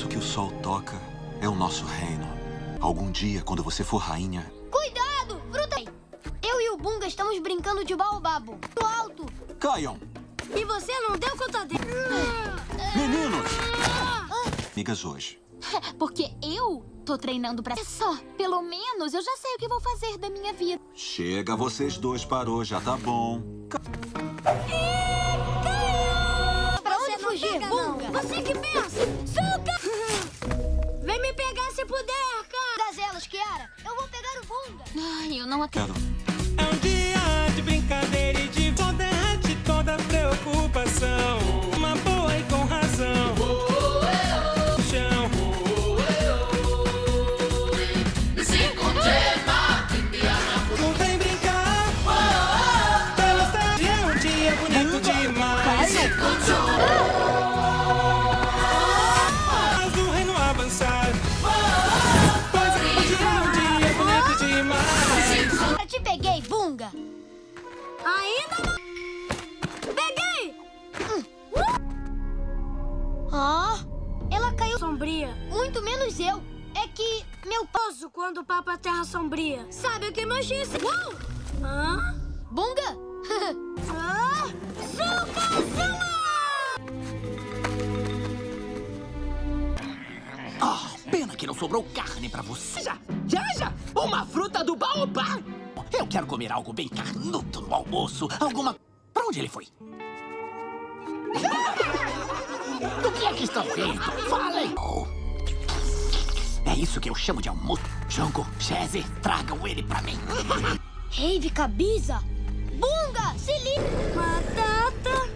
isso que o sol toca é o nosso reino. Algum dia, quando você for rainha... Cuidado! Fruta... Eu e o Bunga estamos brincando de baobabo. Do alto! Caiam! E você não deu conta dele. Meninos! Amigas hoje. Porque eu tô treinando pra... Só, pelo menos eu já sei o que vou fazer da minha vida. Chega, vocês dois parou, já tá bom. Pra onde fugir, Bunga? Você que pensa! Suca! Vem me pegar se puder, cara! Das elas, Kiara. Eu vou pegar o Bunga. Ai, eu não acredito. É um dia de brincadeira e de de toda preocupação. Posso quando o Papa Terra Sombria. Sabe o que imagina? Uou! Hã? Bunga? Ah! Suca, Zuma! Ah, pena que não sobrou carne pra você. Já, já, já! Uma fruta do baobá! Eu quero comer algo bem carnudo no almoço. Alguma... Pra onde ele foi? Do que é que estão rindo? Falem! Oh. É isso que eu chamo de almoço. Jango, Chese, tragam ele pra mim. Rave Cabiza. Bunga, se liga. Batata.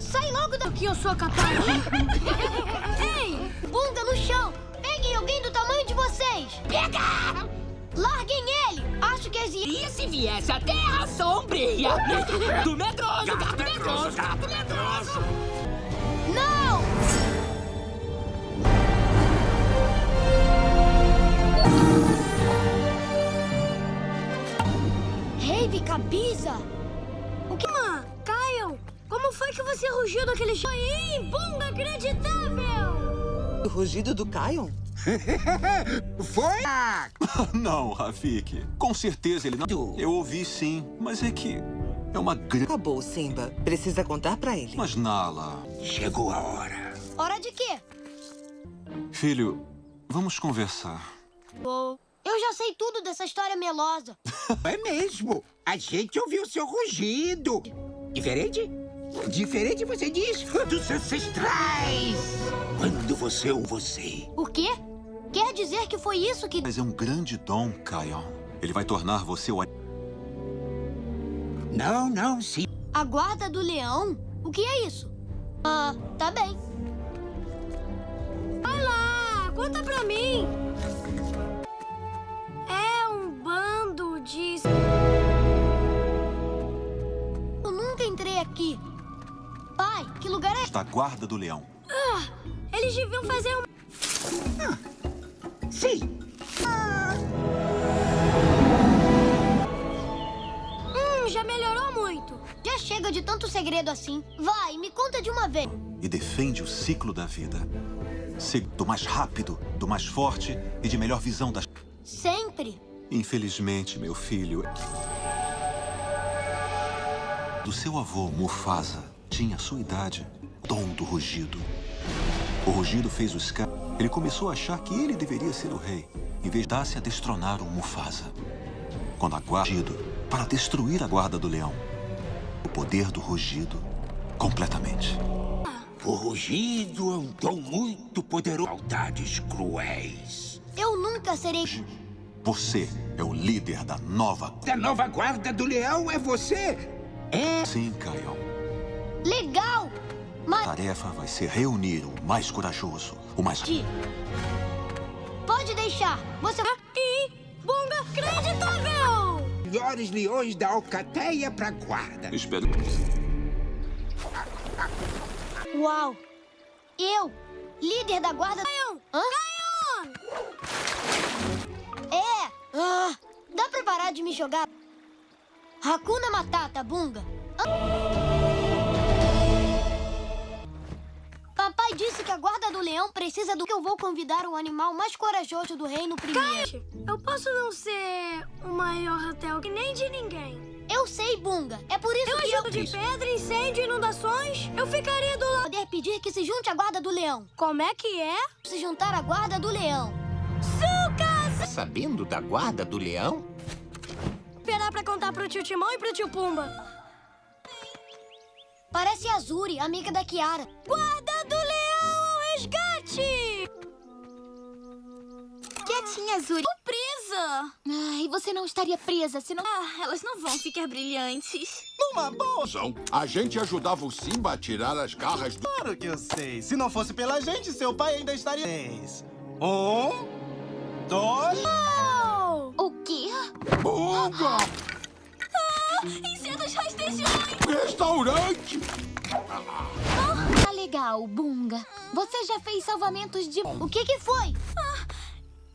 Sai logo da... O que eu sou capaz de... Ei! Bunga no chão. Peguem alguém do tamanho de vocês. Pega! Larguem ele. Acho que existe... E se viesse a Terra Sombria? Do medroso, gato medroso, gato medroso! Não! Rave Cabiza. O que... Mãe, Caio, como foi que você rugiu daquele jeito? Bunga inacreditável! O rugido do Kion? Foi? Não, Rafik. Com certeza ele não... Eu ouvi sim, mas é que... É uma grande... Acabou, Simba. Precisa contar pra ele. Mas, Nala... Chegou a hora. Hora de quê? Filho, vamos conversar. Eu já sei tudo dessa história melosa. É mesmo. A gente ouviu seu rugido. Diferente? Diferente, você diz? Dos ancestrais. Quando você ou você. O quê? Quer dizer que foi isso que... Mas é um grande dom, Kion. Ele vai tornar você o... Não, não, sim. A guarda do leão? O que é isso? Ah, tá bem. Vai lá, conta pra mim. De... Eu nunca entrei aqui. Pai, que lugar é... Da guarda do leão. Ah, eles deviam fazer um... Sim. Hum, já melhorou muito. Já chega de tanto segredo assim. Vai, me conta de uma vez. E defende o ciclo da vida. Se- Do mais rápido, do mais forte e de melhor visão das... Sempre. Infelizmente, meu filho... Do seu avô, Mufasa, tinha a sua idade. Dom do rugido. O rugido fez o Scar... Ele começou a achar que ele deveria ser o rei, em vez de dar-se a destronar o Mufasa. Quando a guarda... Para destruir a guarda do leão. O poder do rugido, completamente. O rugido é um dom muito poderoso. Maldades cruéis. Eu nunca serei... Você é o líder da nova... Da nova guarda do leão é você? É. Sim, Kion. Legal! Mas... A tarefa vai ser reunir o mais corajoso, o mais... Ti. Pode deixar. Você... E bunga acreditável! Melhores leões da alcateia pra guarda. Espero... Uau! Eu, líder da guarda... Caion! Hã? Caion! É! Ah, dá pra parar de me jogar? Hakuna Matata, Bunga. Ah. Papai pai disse que a guarda do leão precisa do que eu vou convidar o animal mais corajoso do reino primeiro. Eu posso não ser o maior hotel que nem de ninguém. Eu sei, Bunga. É por isso Eu que eu ajudo de pedra, incêndio, inundações. Eu ficaria do lado. poder pedir que se junte à guarda do leão. Como é que é? Se juntar à guarda do leão. Tá sabendo da guarda do leão? Esperar pra contar pro tio Timão e pro tio Pumba. Parece a Azuri, amiga da Kiara. Guarda do leão ao resgate! Quietinha, Azuri. Presa! Ai, você não estaria presa se não... Ah, elas não vão ficar brilhantes. Numa boa. A gente ajudava o Simba a tirar as garras do... Claro que eu sei. Se não fosse pela gente, seu pai ainda estaria... Três. Um, dois... O quê? Bunga! Insetos rastejões! Restaurante! Tá legal, Bunga. Você já fez salvamentos de... O que que foi?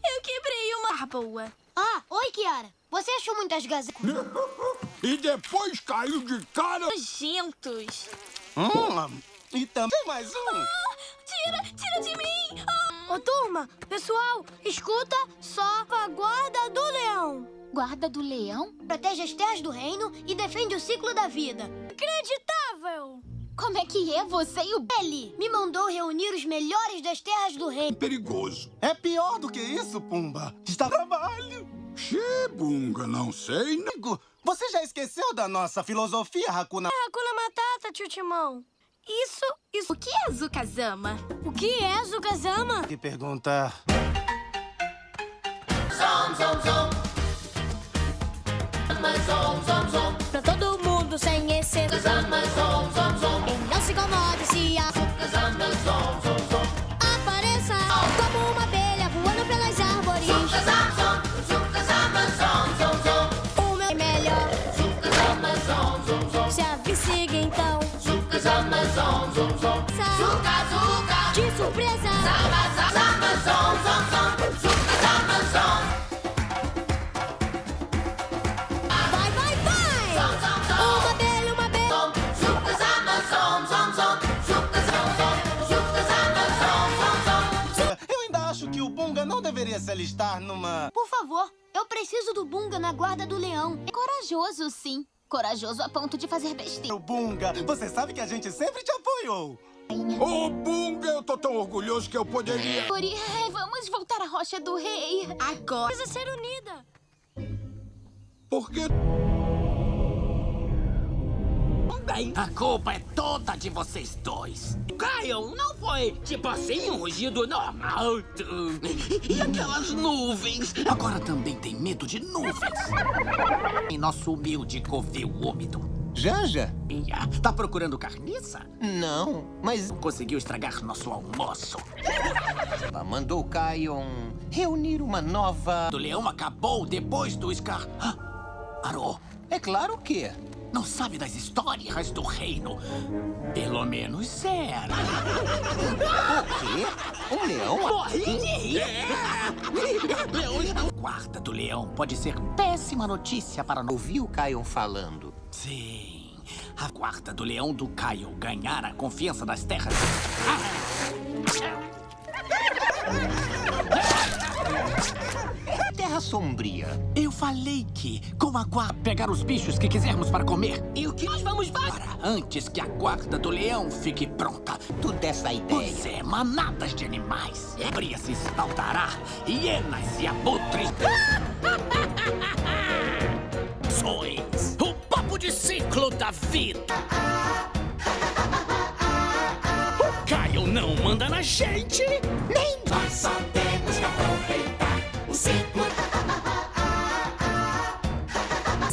Eu quebrei uma... Ah, boa. Ah, oi, Kiara. Você achou muitas gazetas? E depois caiu de cara... Nojentos. Hum, e também mais um. Tira, tira de mim! Ah, Ô, turma, pessoal, escuta só a guarda do leão. Guarda do leão? Protege as terras do reino e defende o ciclo da vida. Acreditável! Como é que é você e o... Ele me mandou reunir os melhores das terras do reino. Perigoso. É pior do que isso, Pumba. Está trabalho. Xê, Bunga, não sei. Amigo, Você já esqueceu da nossa filosofia, Hakuna? Hakuna Matata, tio Timão. Isso, isso. o que é Zukazama? O que é Zukazama? Que pergunta... Pra todo mundo sem exceção. E não se incomode se a apareça como uma abelha voando pelas árvores. O Sa- De surpresa. Vai, vai, vai! Uma abelha, uma abelha. Eu ainda acho que o Bunga não deveria se alistar numa... Por favor, eu preciso do Bunga na guarda do leão. É corajoso, sim. Corajoso a ponto de fazer besteira. O Bunga, você sabe que a gente sempre te apoiou. Ô, Bunga, eu tô tão orgulhoso que eu poderia... Ori, vamos voltar à Rocha do Rei. Agora. Precisa ser unida. Porque... Bem, a culpa é toda de vocês dois. Caio, não foi tipo assim um rugido normal. E aquelas nuvens? Agora também tem medo de nuvens. Em nosso humilde covil úmido. Janja? Ia, Tá procurando carniça? Não, mas Conseguiu estragar nosso almoço. ela mandou o Kion reunir uma nova... O leão acabou depois do Scar. Ah, Parou. É claro que... Não sabe das histórias do reino. Pelo menos era. O quê? Um leão? Morri. Leões não... Guarda do leão pode ser péssima notícia para... no- Ouvi o Kion falando. Sim. A guarda do leão do Caio ganhar a confiança das terras. Terra Sombria. Eu falei que, com a guarda, pegar os bichos que quisermos para comer. E o que nós vamos para antes que a guarda do leão fique pronta. Tu dessa ideia. Pois é, manadas de animais. Bria se espaldará, hienas e abutres. Sois o papo de ciclo da vida. O Caio não manda na gente, nem nós só temos que aproveitar o ciclo.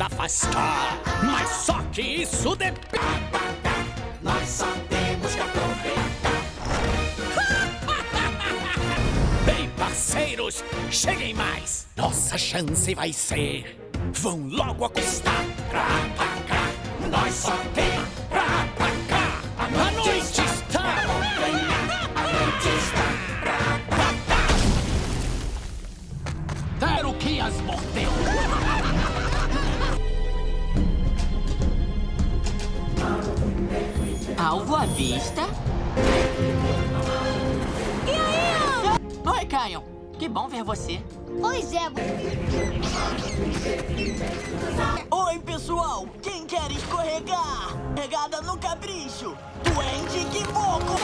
Afastar, mas só que isso depende. Nós só temos que aproveitar. Bem, parceiros, cheguem mais. Nossa chance vai ser. Vão logo acostar. Nós só temos pra atacar. A noite está. A noite está pra atacar. Quero que as mordeu. Alvo à vista. Caio, que bom ver você. Oi, Zebo. Oi, pessoal! Quem? Pegada no capricho! Duende Kiboko!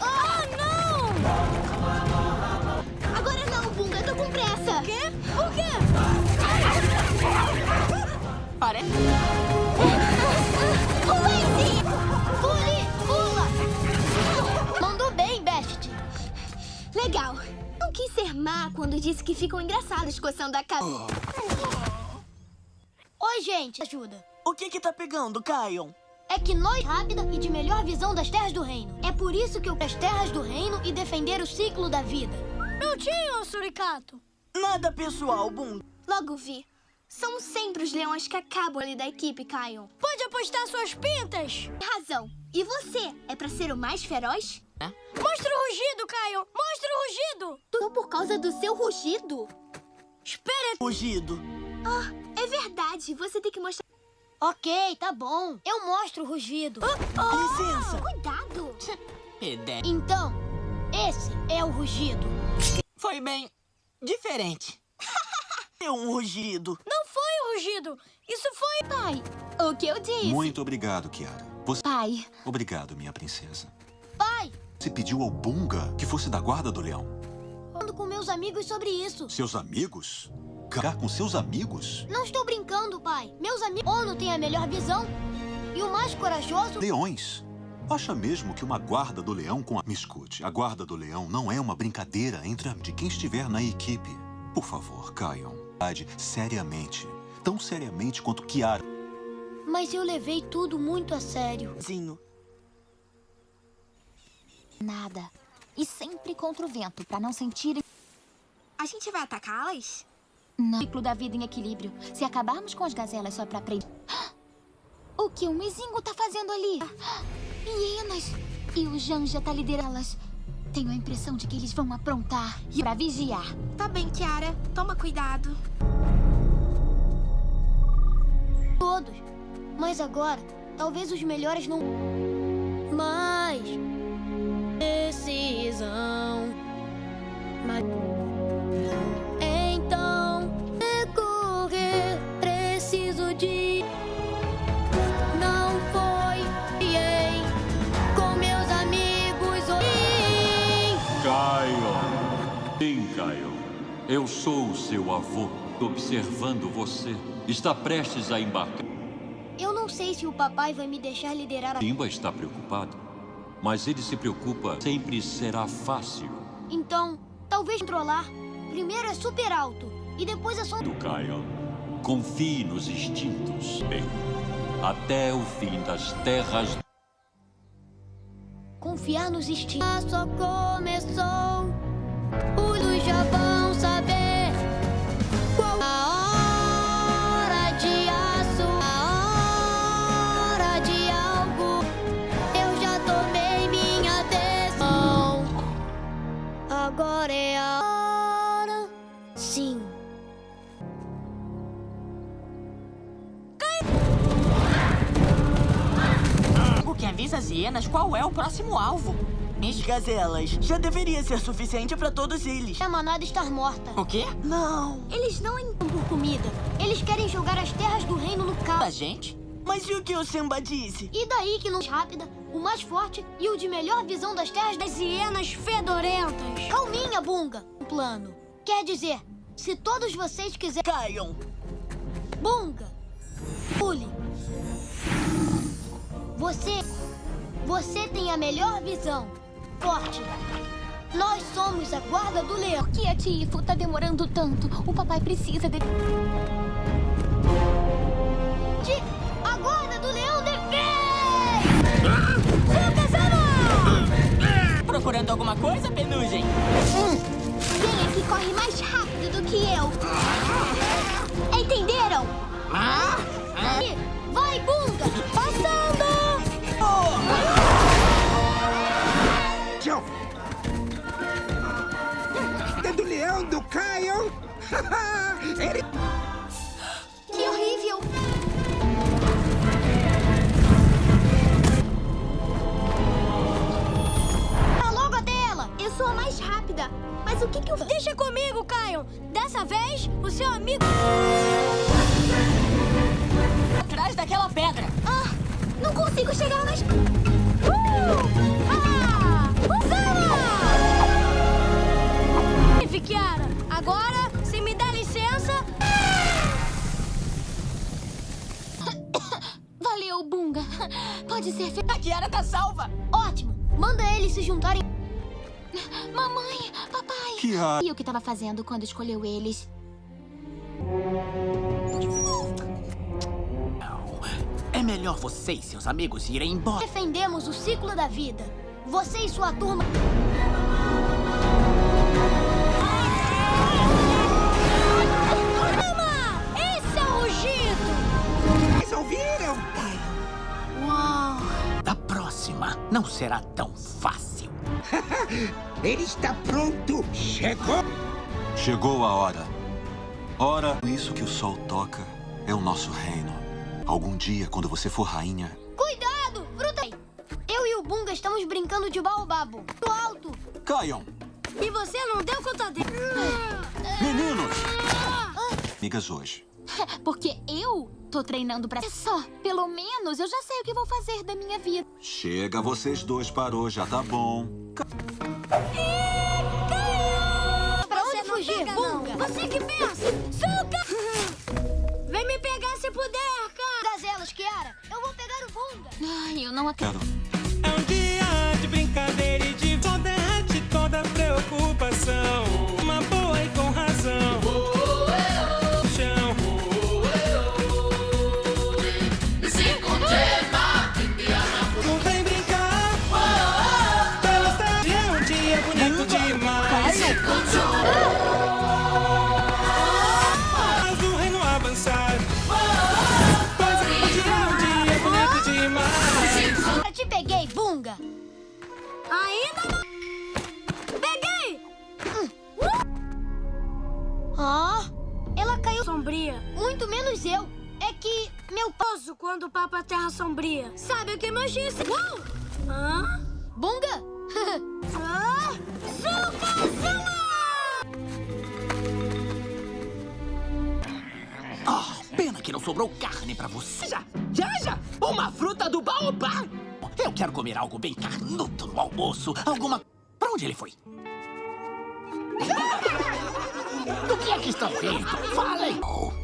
Ah, não! Agora não, Bunga. Tô com pressa. Quê? Por quê? Parece... Waze! Pule! Pula! Mandou bem, Best. Legal. Não quis ser má quando disse que ficam engraçados coçando a cabeça. Oi, gente. Ajuda. O que que tá pegando, Caio? É que nós rápida e de melhor visão das terras do reino. É por isso que eu as terras do reino e defender o ciclo da vida. Não tinha, Suricato. Nada pessoal, Bum. Logo vi. São sempre os leões que acabam ali da equipe, Caio. Pode apostar suas pintas. Tem razão. E você? É pra ser o mais feroz? Mostra o rugido, Caio! Mostra o rugido! Tudo por causa do seu rugido. Espera! Rugido. Ah, é verdade. Você tem que mostrar... Ok, tá bom. Eu mostro o rugido. Licença. Cuidado! Então, esse é o rugido. Foi bem diferente. É um rugido. Não foi o rugido. Isso foi... Pai, o que eu disse? Muito obrigado, Kiara. Você... Pai, Obrigado, minha princesa. Pai, Você pediu ao Bunga que fosse da guarda do leão. falando com meus amigos sobre isso. Seus amigos? Ficar com seus amigos? Não estou brincando, pai. Meus amigos... Ono tem a melhor visão. E o mais corajoso... Leões. Acha mesmo que uma guarda do leão com a... Me escute, a guarda do leão não é uma brincadeira entre a- de quem estiver na equipe. Por favor, caiam. Seriamente. Tão seriamente quanto Kiara. Mas eu levei tudo muito a sério. Zinho. nada. E sempre contra o vento, pra não sentirem... A gente vai atacá-las? Não. Ciclo da vida em equilíbrio. Se acabarmos com as gazelas só pra aprender... O que o Mizingo tá fazendo ali? Hienas! E o Janja tá liderando-las. Tenho a impressão de que eles vão aprontar e pra vigiar. Tá bem, Kiara. Toma cuidado. Todos. Mas agora, talvez os melhores não... Mas... Decisão... Mas... Eu sou o seu avô, observando você. Está prestes a embarcar. Eu não sei se o papai vai me deixar liderar a... Simba está preocupado, mas ele se preocupa. Sempre será fácil. Então, talvez controlar. Primeiro é super alto. E depois é só... Do Caio. Confie nos instintos. Bem, até o fim das terras. Confiar nos instintos. Só começou. Os já vão avisa as hienas qual é o próximo alvo. As gazelas. Já deveria ser suficiente pra todos eles. A manada estar morta. O quê? Não. Eles não entram por comida. Eles querem jogar as terras do reino no A caos. gente? Mas e o que o Simba disse? E daí que não rápida, o mais forte e o de melhor visão das terras das hienas fedorentas. Calminha, Bunga. Um plano. Quer dizer, se todos vocês quiserem... Caiam. Bunga. Pule. Você... Você tem a melhor visão. Forte. Nós somos a guarda do leão. Por que a Tifo tá demorando tanto? O papai precisa de... De... A guarda do leão defende! Procurando alguma coisa, Penugem? Quem é que corre mais rápido do que eu? Entenderam? Vai, Bunga! Passando! Tchau. Caio. Ele... Que horrível! Tá logo até dúvida. Mas o que que eu... Deixa comigo, Caio. Dessa vez, o seu amigo... Atrás daquela pedra. Ah, não consigo chegar mais... Uh! Ah! Usana! Kiara, agora, se me der licença... Valeu, Bunga. Pode ser... fe- A Kiara tá salva. Ótimo. Manda eles se juntarem. Mamãe, papai. Kiara. E o que tava fazendo quando escolheu eles? É melhor você e seus amigos irem embora. Defendemos o ciclo da vida. Você e sua turma... não será tão fácil. Ele está pronto. Chegou. Chegou a hora. Ora, isso que o sol toca é o nosso reino. Algum dia, quando você for rainha, Cuidado! Fruta... Eu e o Bunga estamos brincando de baobabo. Do alto. caiam! E você não deu conta dele. Meninos! Amigas hoje. Porque eu tô treinando pra... É só, pelo menos eu já sei o que vou fazer da minha vida. Chega, vocês dois parou, já tá bom. Pra onde fugir. Bunga? Você que pensa! Suca! Vem me pegar se puder, cara! Gazelas, Kiara. Eu vou pegar o Bunga. Ai, eu não acredito. Quero. É um dia de brincadeira e de derrete toda preocupação. Menos eu. É que meu. Poso quando o Papa Terra Sombria. Sabe o que mais disse? Uau! Hã? Bunga? Ah! Sucazuma! Ah, pena que não sobrou carne pra você. Já, já, já! Uma fruta do baobá! Eu quero comer algo bem carnudo no almoço. Alguma... Pra onde ele foi? Do que é que estão rindo? Falem! É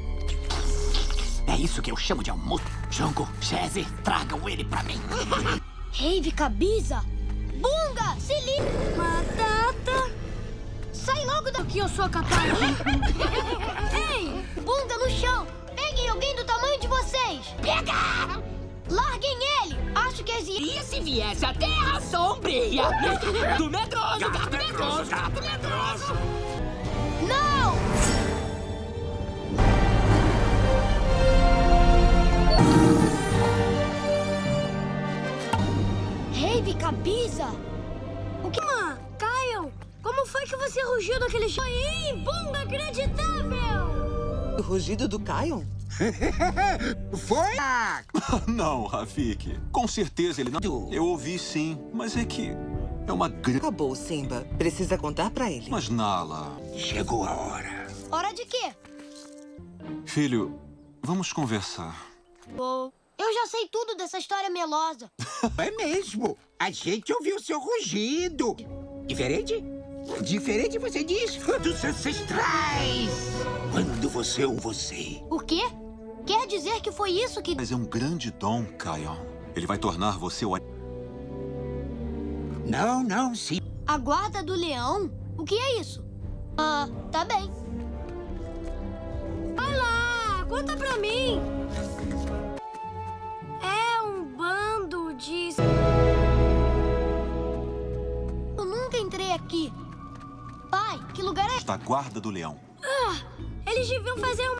isso que eu chamo de almoço. Jongo, Chese, tragam ele pra mim. Rave Cabiza. Bunga, se liga. Batata! Sai logo que eu sou capaz de... Ei, Bunga no chão. Peguem alguém do tamanho de vocês. Pega! Larguem ele. Acho que as E se viesse a Terra Sombria? Do medroso, gato medroso, gato medroso. Não! Rave Cabiza. O que... Mãe, Caio, como foi que você rugiu daquele jeito? Foi inacreditável! O rugido do Kion? Foi? Ah, Não, Rafik. Com certeza ele não. Eu ouvi sim, mas é que é uma grande. Acabou, Simba. Precisa contar pra ele. Mas Nala, chegou a hora. Hora de quê? filho, vamos conversar. Eu já sei tudo dessa história melosa. É mesmo. A gente ouviu seu rugido. Diferente? Diferente, você diz? Dos ancestrais. Quando você ou você. O quê? Quer dizer que foi isso que... Mas é um grande dom, Kion. Ele vai tornar você o. Não, não, sim. A guarda do leão? O que é isso? Ah, tá bem. Vai lá, conta pra mim. Bando de... Eu nunca entrei aqui. Pai, que lugar é... Da guarda do leão. Ah, eles deviam fazer um...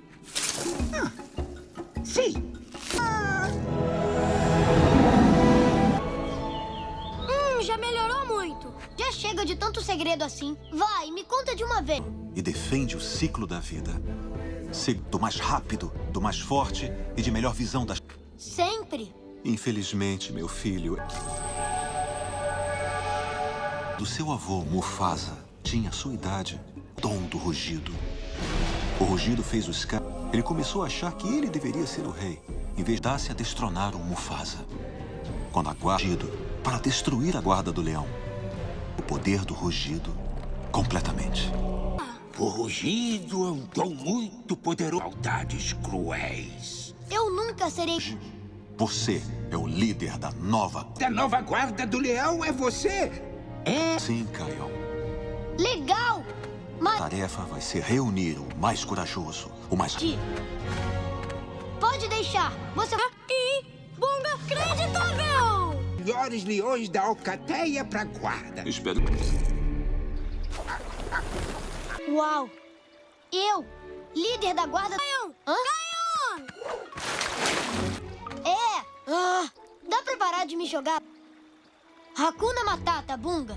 Sim. Hum, já melhorou muito. Já chega de tanto segredo assim. Vai, me conta de uma vez. E defende o ciclo da vida. Ser do mais rápido, do mais forte e de melhor visão das. Sempre. Infelizmente, meu filho. Do seu avô, Mufasa, tinha a sua idade, dom do rugido. O rugido fez o Scar. Ele começou a achar que ele deveria ser o rei, em vez de dar-se a destronar o Mufasa. Quando a guarda para destruir a guarda do leão. O poder do rugido completamente. O rugido é um dom muito poderoso. Maldades cruéis. Eu nunca serei... Você é o líder da nova... Da nova guarda do leão é você? É? Sim, Caio. Legal! Mas... A tarefa vai ser reunir o mais corajoso, o mais... Pode deixar. Você... E... Bunga creditável! Melhores leões da alcateia pra guarda. Espero... Uau! Eu, líder da guarda... Caion! Hã? Caion! É! Ah, dá pra parar de me jogar? Hakuna Matata, Bunga.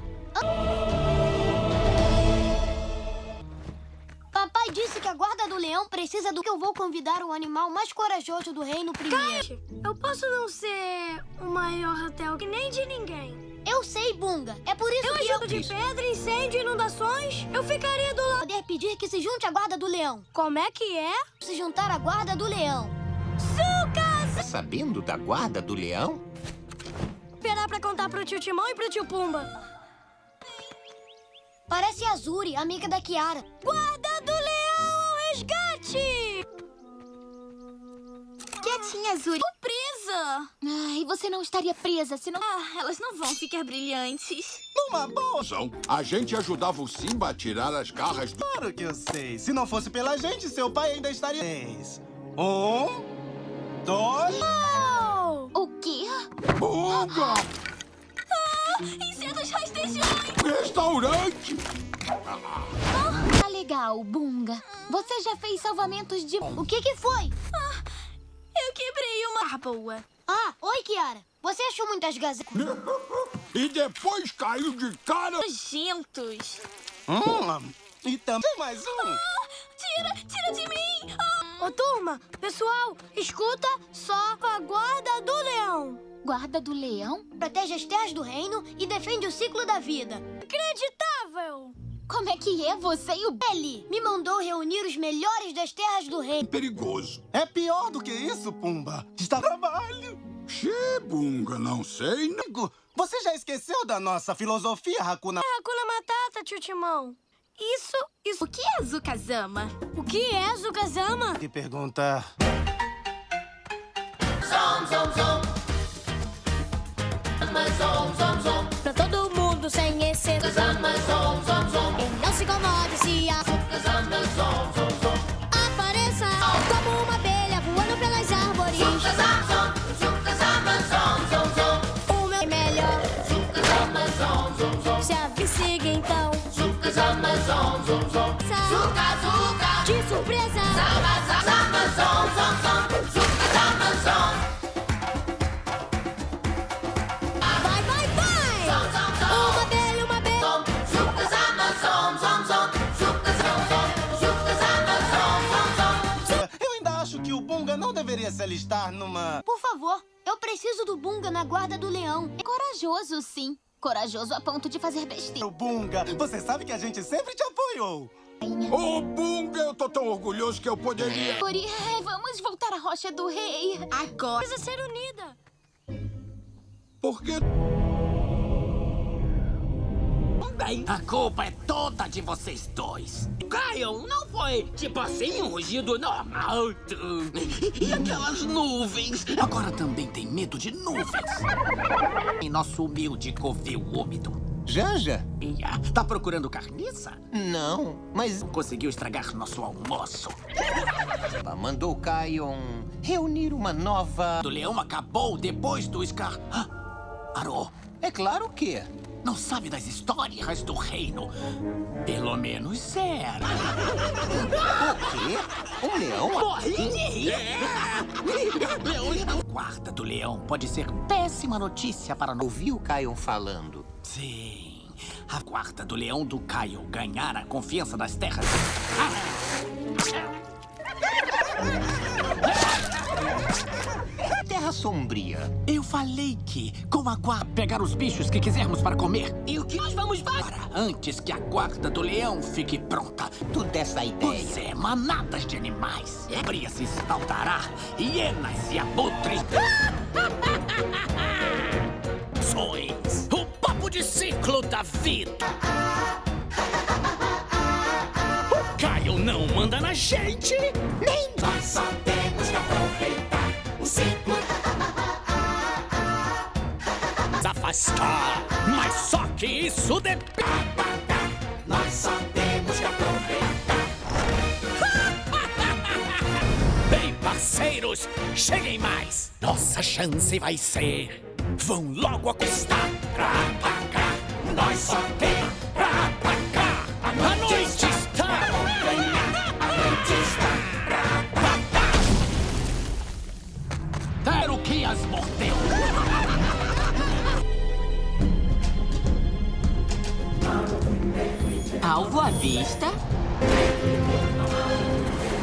Papai disse que a guarda do leão precisa do que eu vou convidar o animal mais corajoso do reino primeiro. Eu posso não ser o maior hotel que nem de ninguém. Eu sei, Bunga. É por isso eu que ajudo de pedra, incêndio, inundações. Eu ficaria do lado. Poder pedir que se junte à guarda do leão. Como é que é? Se juntar à guarda do leão. Sucas! Tá sabendo da guarda do leão? Esperar pra contar pro tio Timão e pro tio Pumba. Parece a Zuri, amiga da Kiara. Guarda do leão ao resgate! Quietinha, Zuri. Presa! Ai, você não estaria presa, senão... Ah, elas não vão ficar brilhantes. Numa boa! A gente ajudava o Simba a tirar as garras do... Claro que eu sei. Se não fosse pela gente, seu pai ainda estaria... Um... Dois... Oh! O quê? Bunga! Ah, insetos rastejões! Restaurante! Tá legal, Bunga. Você já fez salvamentos de... O que que foi? Ah, eu quebrei uma... Ah, boa. Ah, oi, Kiara. Você achou muitas gazetas? e depois caiu de cara... Nojentos. Hum, e também mais um. Ah, tira, tira de mim! Ah. Ô, turma, pessoal, escuta só a guarda do leão. Guarda do leão? Protege as terras do reino e defende o ciclo da vida. Acreditável! Como é que é você e o... Ele me mandou reunir os melhores das terras do reino. Perigoso. É pior do que isso, Pumba. Está trabalho. Xê, Bunga, não sei. Amigo, você já esqueceu da nossa filosofia, Hakuna... É Hakuna Matata, tio Timão. Isso, isso... O que é Zukazama? O que é Zukazama? Que pergunta... Zom, zom, zom. Zom, zom, zom. Pra todo mundo sem exceção. Zama, zom, zom, zom. E não se incomode se a... Zama, zom, zom, zom. Apareça como uma abelha voando pelas árvores. Zukazama, zom. Zukazama, zom, zom, zom. O meu é melhor. Zukazama, zom, zom, zom. Se avicigue então. Zom, zom. Zuka, zuka. De surpresa. Zama, zama, zama, zom, zom, zom. Zukazama, zom. Vai, vai, vai! Uma abelha, uma. Zukazama, zom, zom, zom. Zukazama, zom. Zukazama, zom, zom, zom. Eu ainda acho que o Bunga não deveria se alistar numa... Por favor, eu preciso do Bunga na guarda do leão. É corajoso, sim. Corajoso a ponto de fazer besteira. O Bunga, você sabe que a gente sempre te apoiou. Ô, oh, Bunga, eu tô tão orgulhoso que eu poderia... Ori, vamos voltar à Rocha do Rei. Agora. Precisa ser unida. Por quê? Bem, a culpa é toda de vocês dois. Caio, não foi tipo assim um rugido normal. E aquelas nuvens? Agora também tem medo de nuvens. Em nosso humilde covil úmido. Janja? Ia, tá procurando carniça? Não, mas... Conseguiu estragar nosso almoço. Mandou o Kion reunir uma nova... O leão acabou depois do Scar... Parou. É claro que... Não sabe das histórias do reino. Pelo menos era. O quê? Um leão? Morri. Leões não... Guarda do leão pode ser péssima notícia para... Ouvi o Kion falando. Sim. A guarda do leão do Caio ganhar a confiança das terras. Ah. Terra Terra Sombria? Eu falei que, com a guarda, pegar os bichos que quisermos para comer. E o que nós vamos para antes que a guarda do leão fique pronta. Tu dessa ideia. Pois é, manadas de animais. Ébria se espaldará, hienas e abutres. Sois o papo de ciclo da vida. O Caio não manda na gente, Mas só que isso depende. Nós só temos que aproveitar. Bem, parceiros, cheguem mais. Nossa chance vai ser. Vão logo acostar. Pra. Nós só tem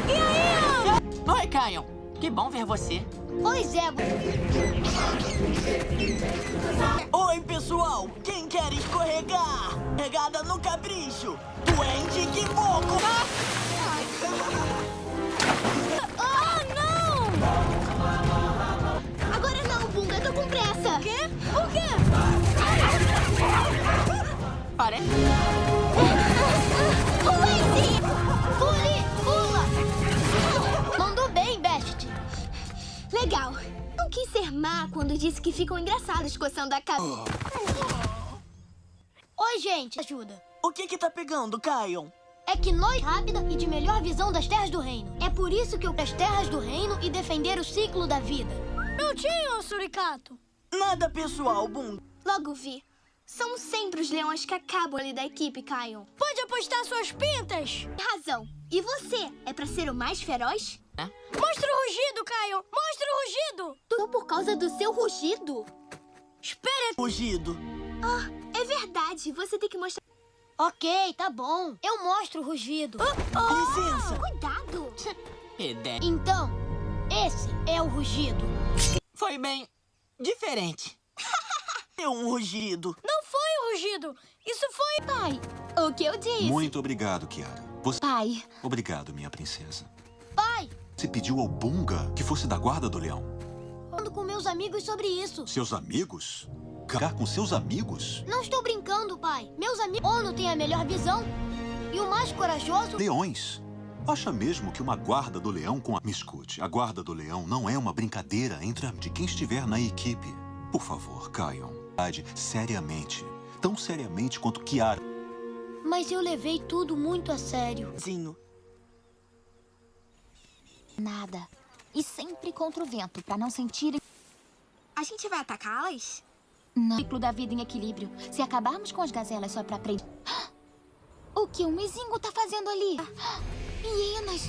E aí? Oi, Caio. Que bom ver você. Oi, Zebo. Oi, pessoal. Quem quer escorregar? Pegada no capricho. Duende que moco. Ah, não! Agora não, Bunga. Eu tô com pressa. O quê? O quê? Parece... quis ser má quando disse que ficam engraçados coçando a cabeça. Oi, gente. Ajuda. O que que tá pegando, Caio? É que nós rápida e de melhor visão das terras do reino. É por isso que eu as terras do reino e defender o ciclo da vida. Não tinha, Suricato. Nada pessoal, Bum. Logo vi. São sempre os leões que acabam ali da equipe, Caio. Pode apostar suas pintas. Razão. E você? É pra ser o mais feroz? Mostra o rugido, Caio. Mostra o rugido. Tudo por causa do seu rugido? Espera. Rugido. Ah, é verdade. Você tem que mostrar... Ok, tá bom. Eu mostro o rugido. Licença. Cuidado. Ideia. Então, esse é o rugido. Foi bem diferente. É um rugido. Não foi o rugido. Isso foi... Pai, o que eu disse? Muito obrigado, Kiara. Você... Pai, Obrigado, minha princesa. Pai, Você pediu ao Bunga que fosse da guarda do leão. falando com meus amigos sobre isso. Seus amigos? Ficar com seus amigos? Não estou brincando, pai. Meus amigos... Ono tem a melhor visão. E o mais corajoso... Leões. Acha mesmo que uma guarda do leão com a... Me escute, a guarda do leão não é uma brincadeira entre a... de quem estiver na equipe. Por favor, caiam. Seriamente. Tão seriamente quanto Kiara. Mas eu levei tudo muito a sério. Zinho. Nada. E sempre contra o vento, pra não sentirem... A gente vai atacá-las? Não. Ciclo da vida em equilíbrio. Se acabarmos com as gazelas só pra aprender... O que o Mizingo tá fazendo ali? Hienas!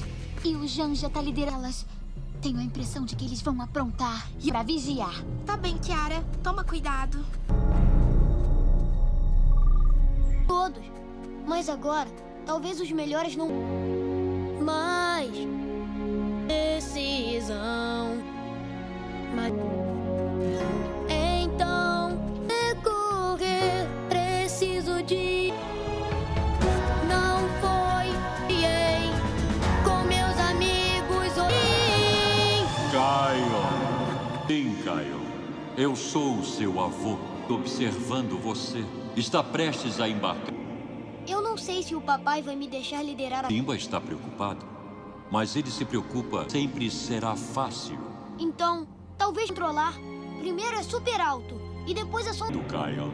E o Janja tá liderando elas. Tenho a impressão de que eles vão aprontar e pra vigiar. Tá bem, Kiara. Toma cuidado. Todos. Mas agora, talvez os melhores não... Mas... Decisão... Mas... Então... Decorrer... Preciso de... Não foi... Ei, com meus amigos... Caio. Sim, Caio. Eu sou o seu avô, observando você. Está prestes a embarcar. Eu não sei se o papai vai me deixar liderar a... Simba está preocupado, mas ele se preocupa. Sempre será fácil. Então, talvez controlar. Primeiro é super alto. E depois é só... Do Caio.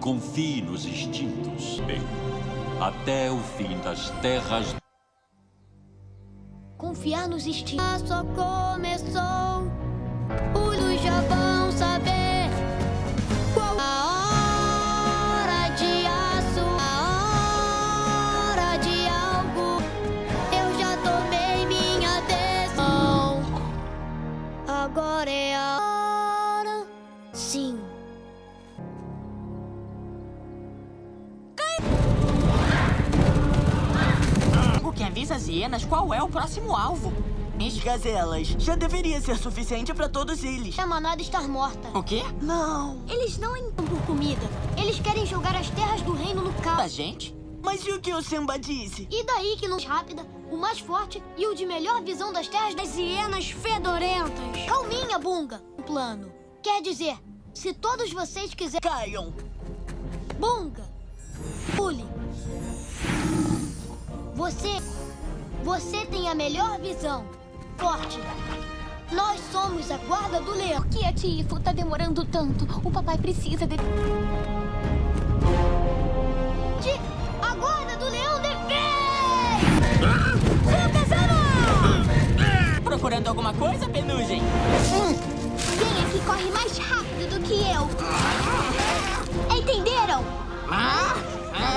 Confie nos instintos. Bem, até o fim das terras. Confiar nos instintos. Só começou. Luz já vão Agora é a hora. Sim. O que avisa as hienas qual é o próximo alvo. Minhas gazelas. Já deveria ser suficiente pra todos eles. A manada estar morta. O quê? Não. Eles não entram por comida. Eles querem jogar as terras do reino no caos. A gente? Mas e o que o Simba disse? E daí que nos rápida, o mais forte e o de melhor visão das terras das hienas fedorentas. Calminha, Bunga. Um plano. Quer dizer, se todos vocês quiserem... Caiam. Bunga. Pule. Você... Você tem a melhor visão. Forte. Nós somos a guarda do leão. Por que a Tifo tá demorando tanto? O papai precisa. De... Procurando alguma coisa, Penugem? Quem é que corre mais rápido do que eu? Entenderam? Ah?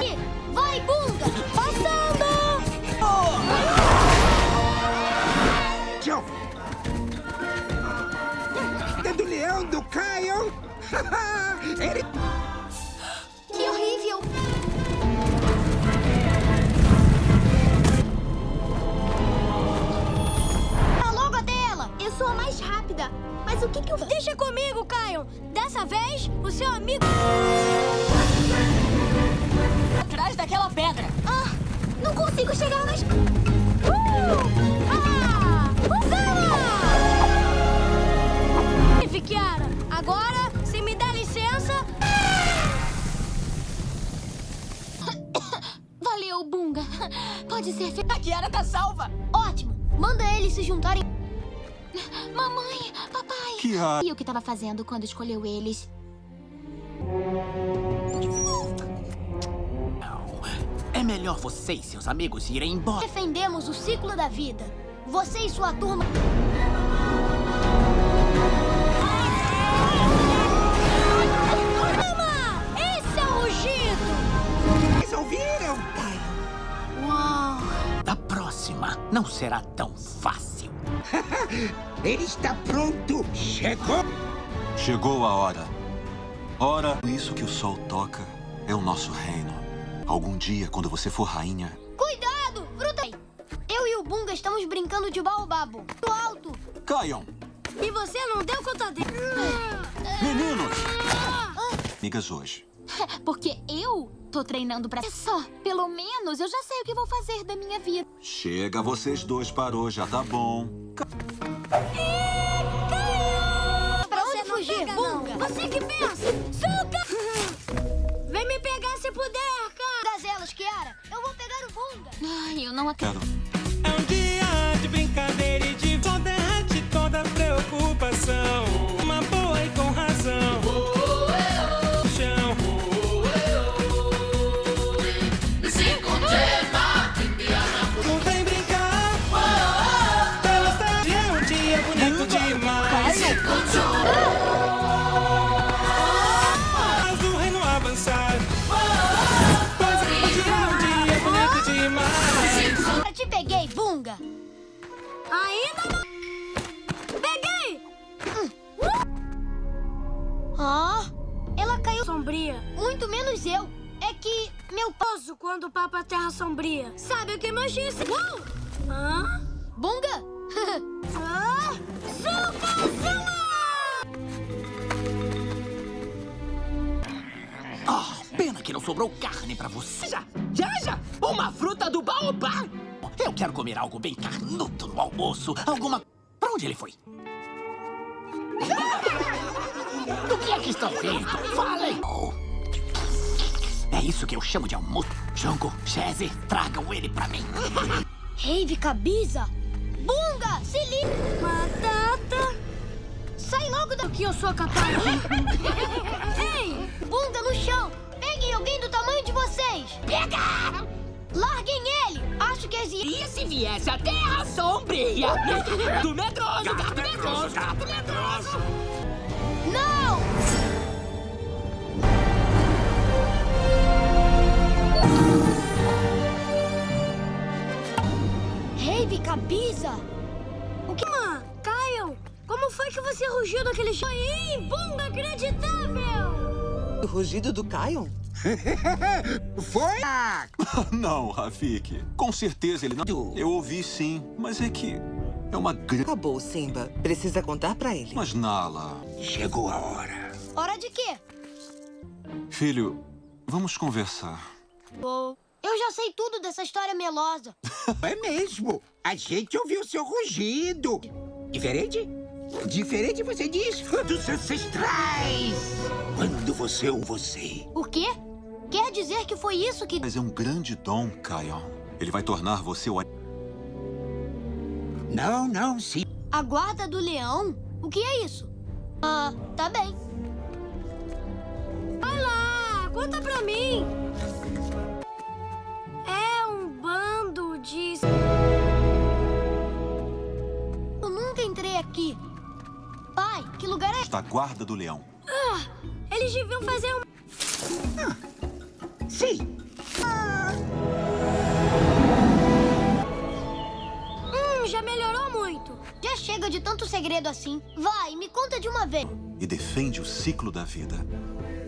E Vai, Bunga! Passando! Tchau. É do leão do Caio. Ele... ela! Eu sou a mais rápida. Mas o que que eu... Deixa comigo, Caio! Dessa vez, o seu amigo... Atrás daquela pedra. Ah, não consigo chegar mais... Uh! Ah! Kiara! Agora, se me der licença... Valeu, Bunga. Pode ser... Fe... A Kiara tá salva. Ótimo! Manda eles se juntarem... Mamãe, papai. Kiara. E o que tava fazendo quando escolheu eles? É melhor você e seus amigos irem embora. Defendemos o ciclo da vida. Você e sua turma... Calma! Esse é o rugido! Vocês ouviram? Uau! Da próxima, não será tão fácil. Ele está pronto. Chegou. Chegou a hora. Ora, isso que o sol toca é o nosso reino. Algum dia, quando você for rainha, Cuidado! Fruta! Eu e o Bunga estamos brincando de baobabo. Do alto! caiam! E você não deu conta dele. Meninos! Amigas hoje. Porque eu tô treinando pra... É só, pelo menos eu já sei o que vou fazer da minha vida. Chega, vocês dois parou, já tá bom. Pra onde fugir, Bunga? Você que pensa! Suca! Vem me pegar se puder, cara! Gazelas, Kiara! Eu vou pegar o Bunga! Ai, eu não acredito. Quero. É um dia Cabiza! Bunga, se liga! Batata! Sai logo daqui, eu sou capaz! Ei! Bunga no chão! Peguem alguém do tamanho de vocês! Pega! Larguem ele! Acho que as E se viesse a Terra Sombria? Do medroso, gato medroso, gato medroso! Rugiu daquele chão? Ih, bunga inacreditável! O rugido do Kion? Foi? Não, Rafik. Com certeza ele não. Eu ouvi sim, mas é que. É uma grande... Acabou, Simba. Precisa contar pra ele. Mas, Nala... Chegou a hora. Hora de quê? Filho, vamos conversar. Oh, eu já sei tudo dessa história melosa. É mesmo. A gente ouviu seu rugido. Diferente? Diferente, você diz, dos ancestrais. Quando você ou você. O quê? Quer dizer que foi isso que... Mas é um grande dom, Kion. Ele vai tornar você o... Não, não, sim. A guarda do leão? O que é isso? Ah, tá bem. Vai lá, conta pra mim. Da guarda do leão. Ah, eles deviam fazer um... Sim. Hum, já melhorou muito. Já chega de tanto segredo assim. Vai, me conta de uma vez. E defende o ciclo da vida.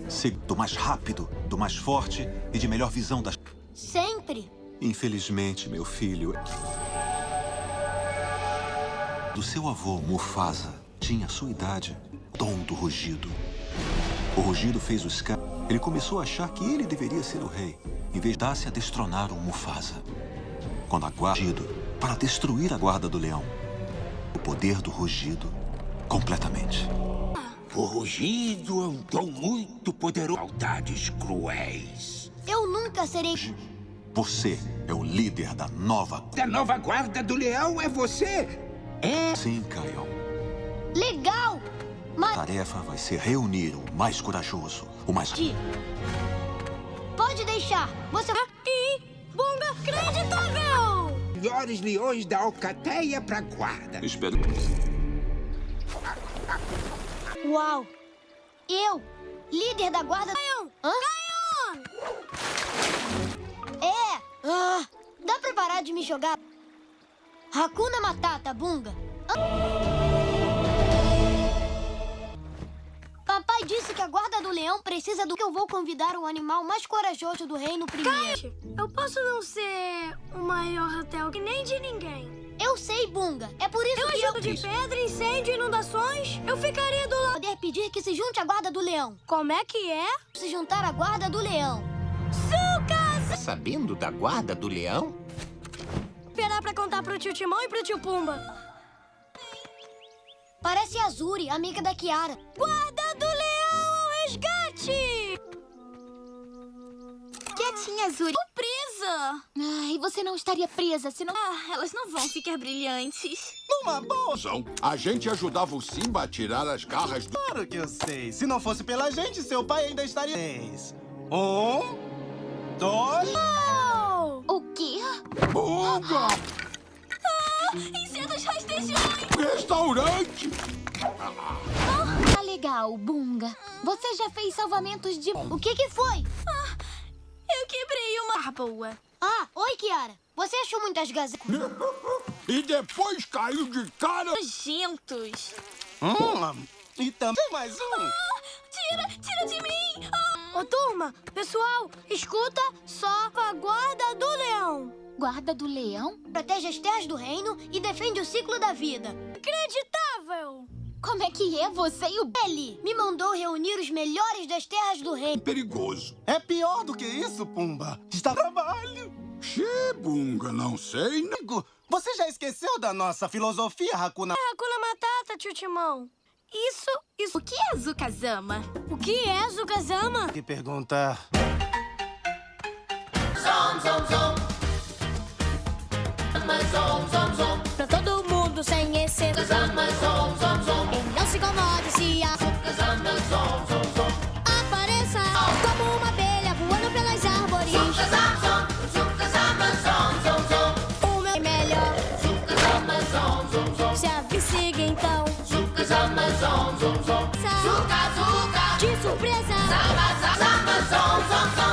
Ser do mais rápido, do mais forte e de melhor visão das... Sempre. Infelizmente, meu filho... Do seu avô, Mufasa, tinha a sua idade, dom do rugido. O rugido fez o Scar... Ele começou a achar que ele deveria ser o rei, em vez de dar-se a destronar o Mufasa. Quando a guarda... Para destruir a guarda do leão. O poder do rugido, completamente. O rugido é um dom muito poderoso. Maldades cruéis. Eu nunca serei... Você é o líder da nova... Da nova guarda do leão é você? É? Sim, Kion. Legal! Mas... A tarefa vai ser reunir o mais corajoso, o mais... Pode deixar. Você... E... Bunga acreditável! Melhores leões da alcateia pra guarda. Espero... Uau! Eu, líder da guarda... Caion! Hã? É! Ah, dá pra parar de me jogar? Hakuna Matata, Bunga. Papai disse que a guarda do leão precisa do que eu vou convidar o animal mais corajoso do reino primeiro. eu posso não ser o maior hotel que nem de ninguém. Eu sei, Bunga. É por isso Eu que eu... ajudo de pedra, incêndio, inundações. Eu ficaria do lado. Poder pedir que se junte à guarda do leão. Como é que é? Se juntar à guarda do leão. Tá sabendo da guarda do leão? Esperar pra contar pro tio Timão e pro tio Pumba. Parece a Azuri, amiga da Kiara. Guarda do leão ao resgate! Quietinha, Zuri. Tô presa! Ai, você não estaria presa se não... Ah, elas não vão ficar brilhantes. Numa boa! A gente ajudava o Simba a tirar as garras do... Claro que eu sei. Se não fosse pela gente, seu pai ainda estaria... Três. Um... Dois... O quê? Bunga! Ah, insetos rastejões! Restaurante! Tá legal, Bunga. Você já fez salvamentos de... O que que foi? Ah, eu quebrei uma... Ah, boa. Ah, oi, Kiara. Você achou muitas gazetas? E depois caiu de cara... Nojentos. Hum, e também mais um. Ah, tira, tira de mim! Ah. Ô, turma, pessoal, escuta só a guarda do leão. Guarda do leão? Protege as terras do reino e defende o ciclo da vida. Acreditável! Como é que é você e o... Ele me mandou reunir os melhores das terras do reino. Perigoso. É pior do que isso, Pumba. Está trabalho. Xê, Bunga, não sei? Amigo, você já esqueceu da nossa filosofia, Hakuna... É Hakuna Matata, tio Timão. Isso, isso... O que é Zukazama? O que é Zukazama? Que pergunta... Zom, zom, Zom, zom, zom. Pra todo mundo sem exceção. Zama, zom. E não se incomode se a... Zama, zom, zom, zom. Apareça como uma abelha voando pelas árvores. Zama, zom, zama, zom, zom, zom. O meu é melhor. Zama, zom, zom, zom. Se avissiga então. Zama, zom, zom, zom. Zuca, zuca. De surpresa. Zama, zama, zom, zom, zom. Zuca,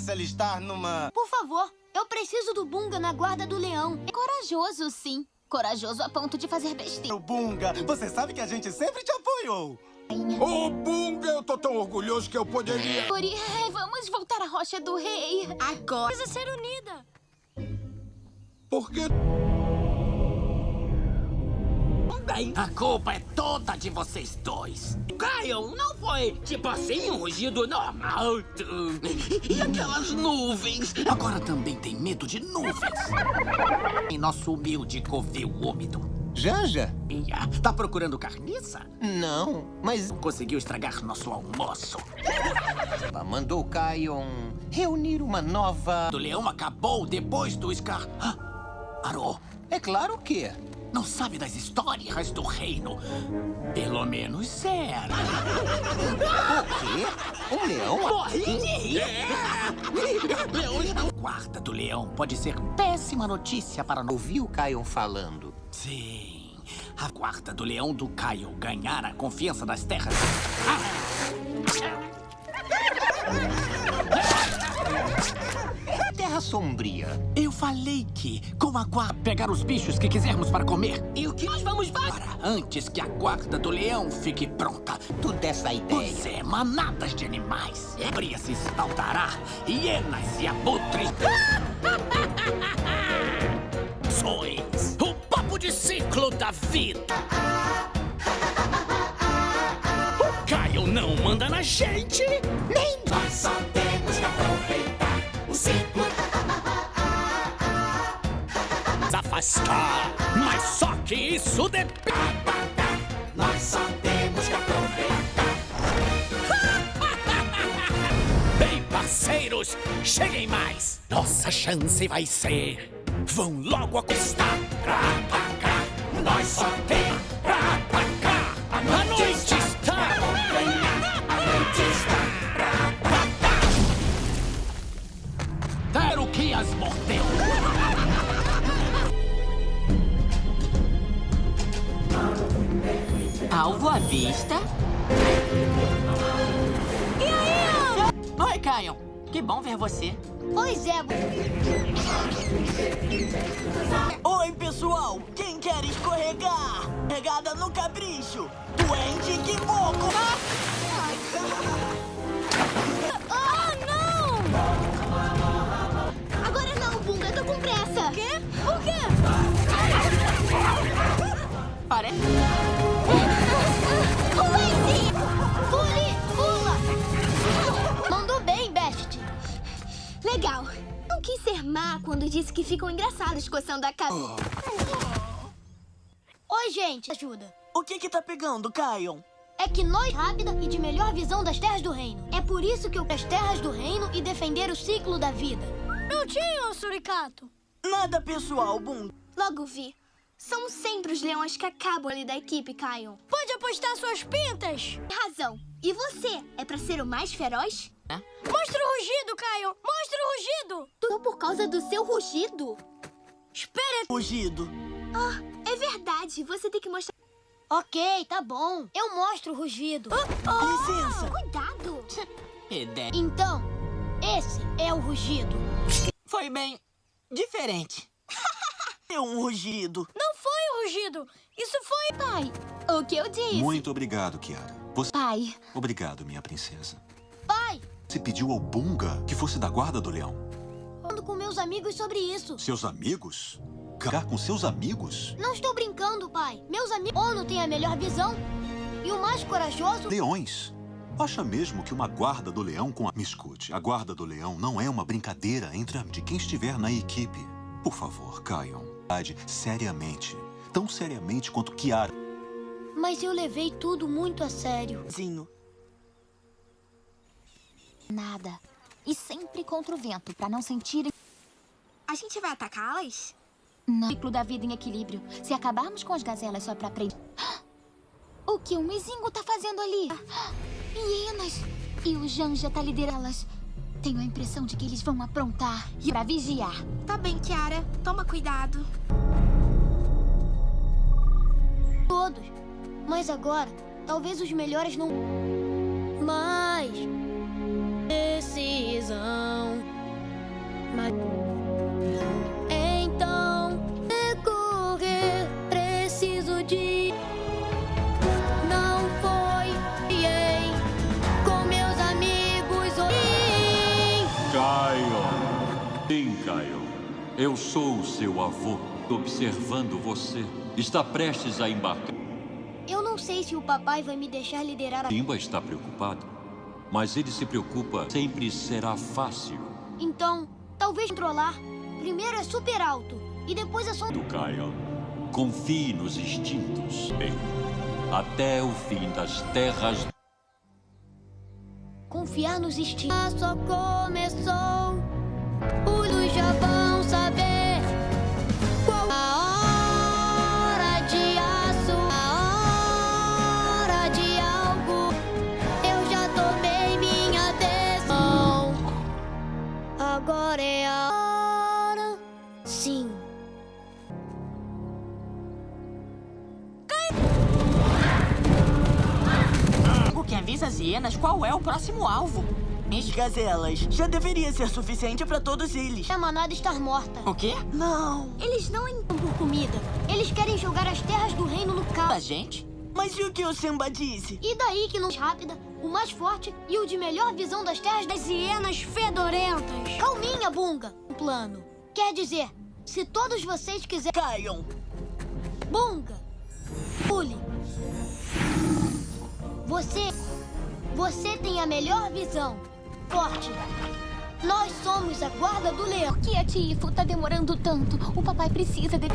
se alistar numa... Por favor, eu preciso do Bunga na guarda do leão. É corajoso, sim. Corajoso a ponto de fazer besteira. O Bunga, você sabe que a gente sempre te apoiou. Ô, Bunga, eu tô tão orgulhoso que eu poderia... Ori, vamos voltar à Rocha do Rei. Agora precisa ser unida. Por que... Bem, a culpa é toda de vocês dois. Caio, não foi tipo assim um rugido normal. E aquelas nuvens? Agora também tem medo de nuvens. Em nosso humilde covil úmido. Janja? Ia, tá procurando carniça? Não, mas... Conseguiu estragar nosso almoço. Mandou Kion reunir uma nova... O leão acabou depois do Scar... Ah, Arô. É claro que... Não sabe das histórias do reino. Pelo menos era. O quê? Um leão? Morri de rir. Leões não... Guarda do leão pode ser péssima notícia para... Ouviu o Kion falando? Sim. A guarda do leão do Caio ganhar a confiança das terras. Terra Sombria. Eu falei que, com a guarda, pegar os bichos que quisermos para comer. E o que nós vamos para antes que a guarda do leão fique pronta. Tu dessa ideia. Pois é, manadas de animais. Bria se espaldará, hienas e abutres. Sois o papo de ciclo da vida. O Caio não manda na gente, nem Nós só temos que aproveitar o ciclo. Mas só que isso depende. Nós só temos que aproveitar. Bem, parceiros, cheguem mais. Nossa chance vai ser. Vão logo acostar. Pra atacar. Nós só tem pra atacar. A noite está. A noite está Quero que as mordeu. Alvo à vista. E aí? Oi, Caio. Que bom ver você. Pois é. Oi, pessoal. Quem quer escorregar? Pegada no capricho. Duende que moco. Ah, não! Agora não, Bunga, eu tô com pressa. Quê? Por quê? Parece... Legal. Não quis ser má quando disse que ficam engraçados coçando a cabeça. Oi, gente. Ajuda. O que que tá pegando, Caio? É que nós rápida e de melhor visão das terras do reino. É por isso que eu as terras do reino e defender o ciclo da vida. Não tinha, Suricato. Nada pessoal, Bunga. Logo vi. São sempre os leões que acabam ali da equipe, Caio. Pode apostar suas pintas. Razão. E você? É pra ser o mais feroz? Mostra o rugido, Caio. Mostra o rugido. Tudo por causa do seu rugido. Espera. Rugido. Ah, é verdade. Você tem que mostrar... Ok, tá bom. Eu mostro o rugido. Licença. Cuidado. Ideia. Então, esse é o rugido. Foi bem diferente. É um rugido. Não foi o rugido. Isso foi... Pai, o que eu disse? Muito obrigado, Kiara. Você... Pai, Obrigado, minha princesa. Pai, Você pediu ao Bunga que fosse da guarda do leão. falando com meus amigos sobre isso. Seus amigos? Ficar com seus amigos? Não estou brincando, pai. Meus amigos... Ono tem a melhor visão. E o mais corajoso... Leões. Acha mesmo que uma guarda do leão com a... Me escute, a guarda do leão não é uma brincadeira entre a... de quem estiver na equipe. Por favor, caiam. Seriamente. Tão seriamente quanto Kiara. Mas eu levei tudo muito a sério. Zinho. Nada. E sempre contra o vento, pra não sentirem... A gente vai atacá-las? Não. Ciclo da vida em equilíbrio. Se acabarmos com as gazelas só pra aprender... O que o Mizingo tá fazendo ali? Hienas! E o Janja tá liderá-las. Tenho a impressão de que eles vão aprontar e pra vigiar. Tá bem, Kiara. Toma cuidado. Todos. Mas agora, talvez os melhores não... Mas decisão. Mas... Então, é decorrer, preciso de. Não foi com meus amigos. Oh. Caio. Sim, Caio. Eu sou o seu avô, observando você. Está prestes a embarcar. Eu não sei se o papai vai me deixar liderar a... Simba está preocupado mas ele se preocupa. Sempre será fácil. Então, talvez controlar. Primeiro é super alto, e depois é só... Do Kyle. Confie nos instintos. Bem, até o fim das terras. Confiar nos instintos. Só começou. Os já vão Avisa as hienas qual é o próximo alvo. As gazelas. Já deveria ser suficiente pra todos eles. A manada estar morta. O quê? Não. Eles não entram por comida. Eles querem jogar as terras do reino no caos. A gente? Mas e o que o Simba disse? E daí que não rápida, o mais forte e o de melhor visão das terras das hienas fedorentas. Calminha, Bunga. Um plano. Quer dizer, se todos vocês quiserem... Caiam. Bunga. Pule. Você... Você tem a melhor visão. Forte. Nós somos a guarda do leão. Por que a Tifo tá demorando tanto? O papai precisa de... De...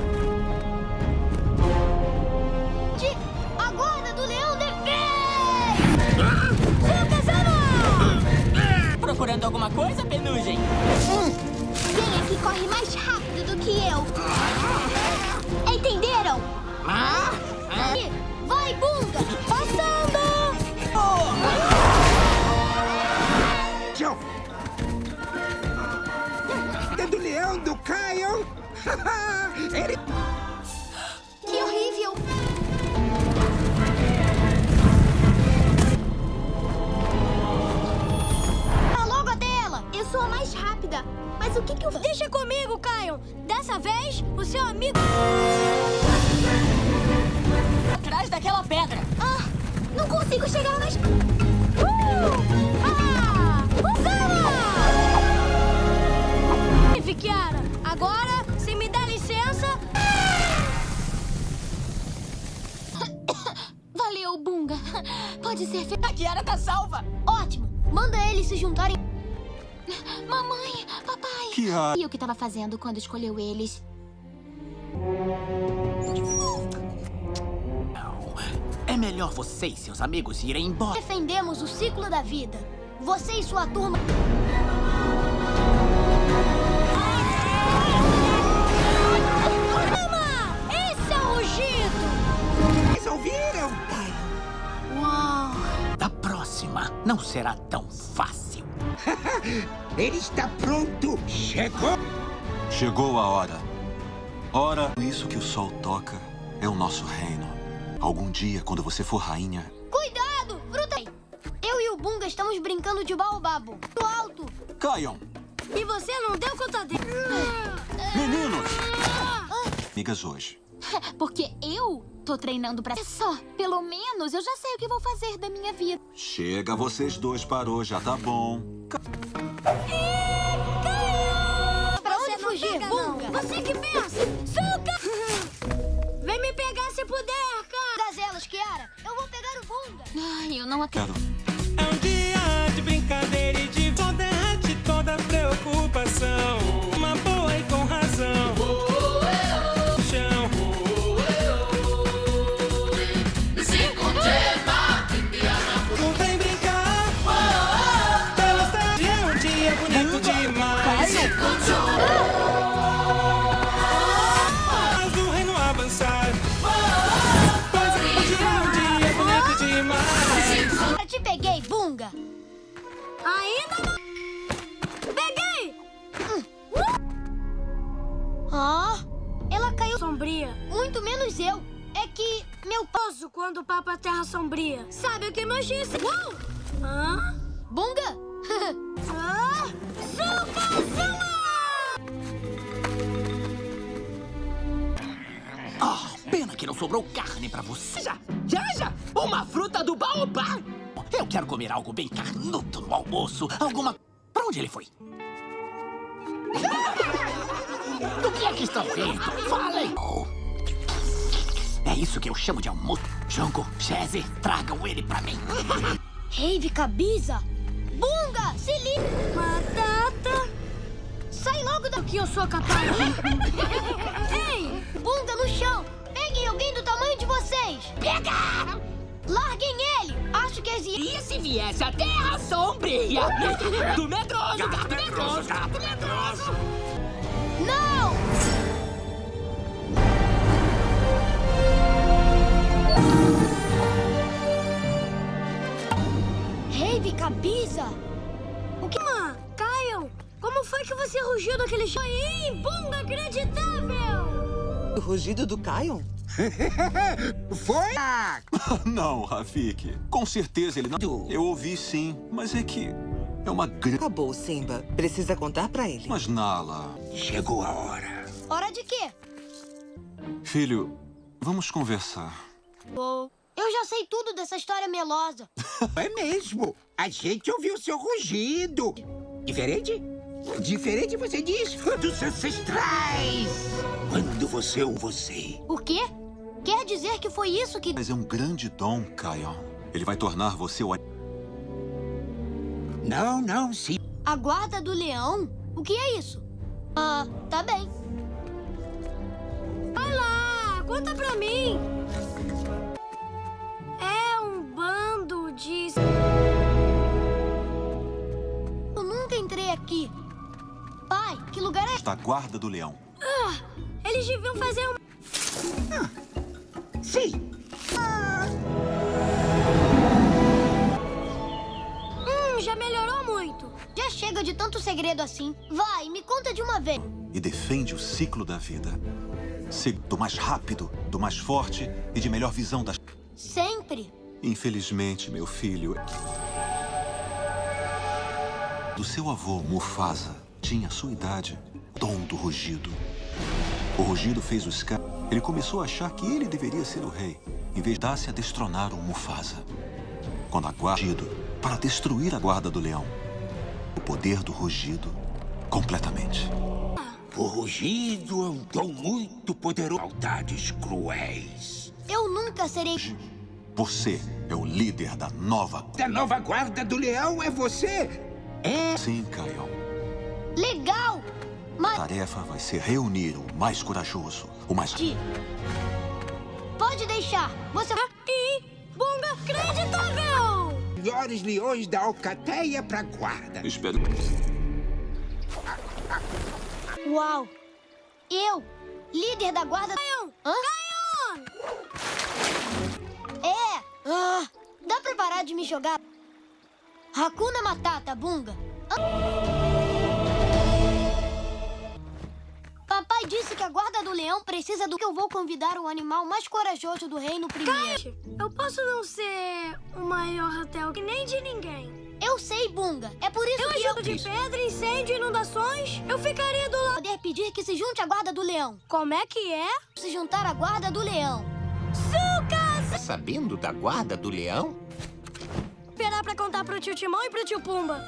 A guarda do leão defende! Sukazama! Procurando alguma coisa, Penugem? Quem é que corre mais rápido do que eu? Entenderam? Ah? E Vai, Bunga! Passando! Ele... Que horrível! Tá logo até ela! Eu sou a mais rápida. Mas o que que eu... Deixa comigo, Caio! Dessa vez, o seu amigo... Atrás daquela pedra. Ah, não consigo chegar nas... Uh! Ah! Kiara, agora, Valeu, Bunga. Pode ser feito. A Kiara tá salva. Ótimo. Manda eles se juntarem. Mamãe, papai. Kiara. E o que tava fazendo quando escolheu eles? É melhor você e seus amigos irem embora. Defendemos o ciclo da vida. Você e sua turma... Mama! Esse é o rugido! Vocês ouviram, não será tão fácil. Ele está pronto. Chegou. Chegou a hora. Ora, isso que o sol toca é o nosso reino. Algum dia, quando você for rainha, Cuidado! Fruta! Eu e o Bunga estamos brincando de baobabo. Do alto! caiam! E você não deu conta dele. Meninos! Amigas hoje. Porque eu tô treinando pra... É só, pelo menos eu já sei o que vou fazer da minha vida. Chega, vocês dois parou, já tá bom. Pra onde fugir, Bunga? Você que pensa! Suca! Vem me pegar se puder, cara! Gazelas, Kiara, eu vou pegar o Bunga! Ai, eu não acredito. É um dia de brincadeira e de só derrete toda preocupação. Poso quando o Papa Terra Sombria. Sabe o que meu X... Uou! Hã? Bunga? ah, Sukazama! Ah, pena que não sobrou carne pra você. Já, já, já! Uma fruta do baobá! Eu quero comer algo bem carnudo no almoço. Alguma... Pra onde ele foi? Ah! que é que estão rindo? Falem! Oh. É isso que eu chamo de almoço. Junko, Chese, tragam ele pra mim. Rave Cabiza! Bunga, se liga! Batata! Sai logo daqui, eu sou capaz! Ei! Bunga no chão! Peguem alguém do tamanho de vocês! Pega! Larguem ele! Acho que existe... E se viesse a Terra Sombria? Do medroso, gato medroso, gato medroso! Não! Cabiza! O que... Mã, Caio, como foi que você rugiu daquele chão? Foi inacreditável! O rugido do Kion? Foi? não, Rafik. Com certeza ele não... Eu ouvi sim, mas é que... É uma grande... Acabou, Simba. Precisa contar pra ele. Mas, Nala... Chegou a hora. Hora de quê? Filho, vamos conversar. Oh, eu já sei tudo dessa história melosa. É mesmo. A gente ouviu seu rugido. Diferente? Diferente, você diz, dos ancestrais. Quando você ou você. O quê? Quer dizer que foi isso que... Mas é um grande dom, Kion. Ele vai tornar você o... Não, não, sim. A guarda do leão? O que é isso? Ah, tá bem. Vai lá, conta pra mim. De... Eu nunca entrei aqui. Pai, que lugar é... Da guarda do leão. Ah, eles deviam fazer um... Sim. Hum, já melhorou muito. Já chega de tanto segredo assim. Vai, me conta de uma vez. E defende o ciclo da vida. Ser do mais rápido, do mais forte e de melhor visão das... Sempre. Infelizmente, meu filho... Do seu avô, Mufasa, tinha a sua idade, dom do rugido. O rugido fez o Scar... Ele começou a achar que ele deveria ser o rei, em vez de dar-se a destronar o Mufasa. Quando a guarda... para destruir a guarda do leão. O poder do rugido, completamente. O rugido é um dom muito poderoso. Maldades cruéis. Eu nunca serei... Você é o líder da nova... Da nova guarda do leão é você? É? Sim, Kion. Legal! Mas... A tarefa vai ser reunir o mais corajoso, o mais... Pode deixar. Você... E... Bunga acreditável! Melhores leões da alcateia pra guarda. Espero... Uau! Eu, líder da guarda... Caio! Hã? É! Ah, dá pra parar de me jogar? Hakuna Matata, Bunga. Papai disse que a guarda do leão precisa do que eu vou convidar o animal mais corajoso do reino primeiro. eu posso não ser o maior hotel que nem de ninguém. Eu sei, Bunga. É por isso Eu que ajudo de pedra, incêndio inundações. Eu ficaria do lado. Poder pedir que se junte à guarda do leão. Como é que é? Se juntar à guarda do leão. Tá sabendo da guarda do leão? Esperar pra contar pro tio Timão e pro tio Pumba.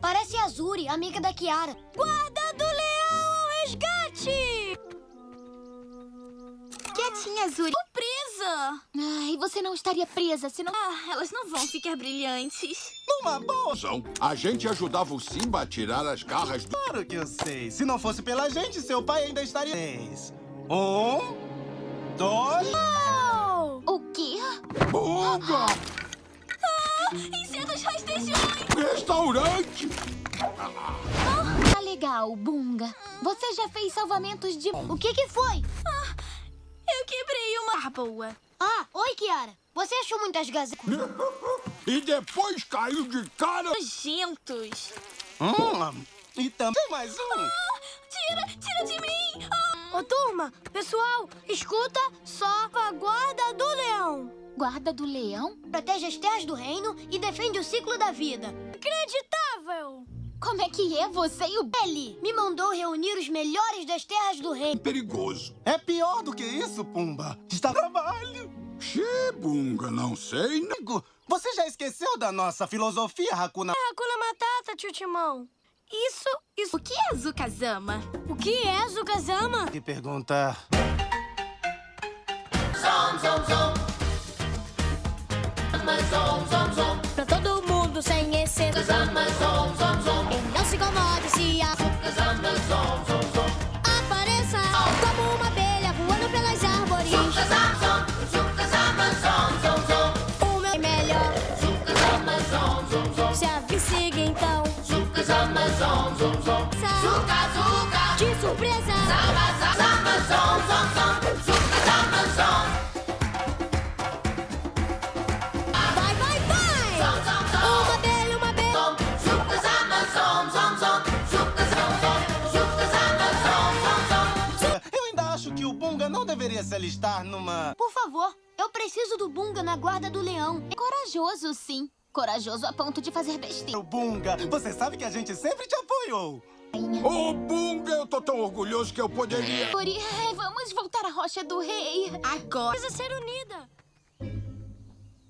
Parece a Azuri, amiga da Kiara. Guarda do leão ao resgate! Quietinha, Azuri. Tô presa! Ai, você não estaria presa se não... Ah, elas não vão ficar brilhantes. Numa boa. A gente ajudava o Simba a tirar as garras do... Claro que eu sei. Se não fosse pela gente, seu pai ainda estaria... Um, dois... O quê? Bunga! Ah, insetos rastejões! Restaurante! Tá legal, Bunga. Você já fez salvamentos de... O que que foi? Ah, eu quebrei uma... Ah, boa. Ah, oi, Kiara. Você achou muitas gazetas? e depois caiu de cara... Nojentos. Hum, e também mais um. Ah, tira, tira de mim! Ah. Ô, turma, pessoal, escuta só a guarda do leão. Guarda do leão? Protege as terras do reino e defende o ciclo da vida. Acreditável! Como é que é você e o... Ele me mandou reunir os melhores das terras do reino. Perigoso. É pior do que isso, Pumba. Está trabalho. Xê, Bunga, não sei. Amigo, você já esqueceu da nossa filosofia, Hakuna... É Hakuna Matata, tio Timão. Isso Isso... O que é Zukazama? O que é Zukazama? Que pergunta... Zom, zom, zom. Zama, zom, zom, zom. Pra todo mundo sem exceção. Zom, zom, zom. E não se incomode se a... Zama, zom, zom, zom. Apareça como uma abelha voando pelas árvores. Zom. Zuka, zuka. De surpresa. Zama, zama, zama, zom, zom, zom. Zukazama, zom. Vai, vai, vai. Zom, zom, zom. Uma abelha, uma abelha. Zom. Zukazama, zom, zom, zom. Zukazama, zom. Zukazama, zom, zom, zom. Eu ainda acho que o Bunga não deveria se alistar numa... Por favor, eu preciso do Bunga na guarda do leão. É corajoso, sim. Corajoso a ponto de fazer besteira. O Bunga, você sabe que a gente sempre te apoiou. Ô, Bunga, eu tô tão orgulhoso que eu poderia... Ori, vamos voltar à Rocha do Rei. Agora. Precisa ser unida.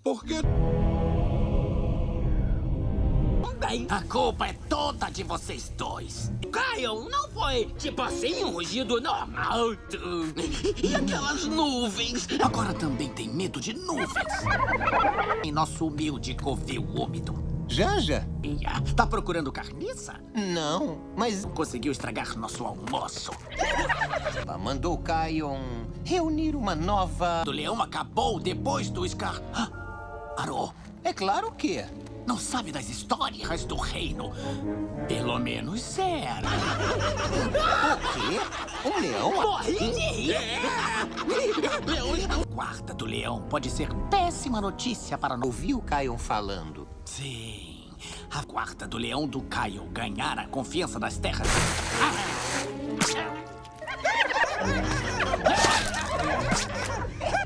Por que... Bem, a culpa é toda de vocês dois. Caio, não foi tipo assim um rugido normal. E aquelas nuvens? Agora também tem medo de nuvens. Em nosso humilde covil úmido. Janja? Ia, Tá procurando carniça? Não, mas Conseguiu estragar nosso almoço. mandou Kion reunir uma nova... O leão acabou depois do Scar... Ah, Arô, É claro que... não sabe das histórias do reino. Pelo menos era. O quê? Um leão? Morri. Leões não... Guarda do leão pode ser péssima notícia para... no- Ouvi o Kion falando. Sim. A guarda do leão do Caio ganhar a confiança das terras.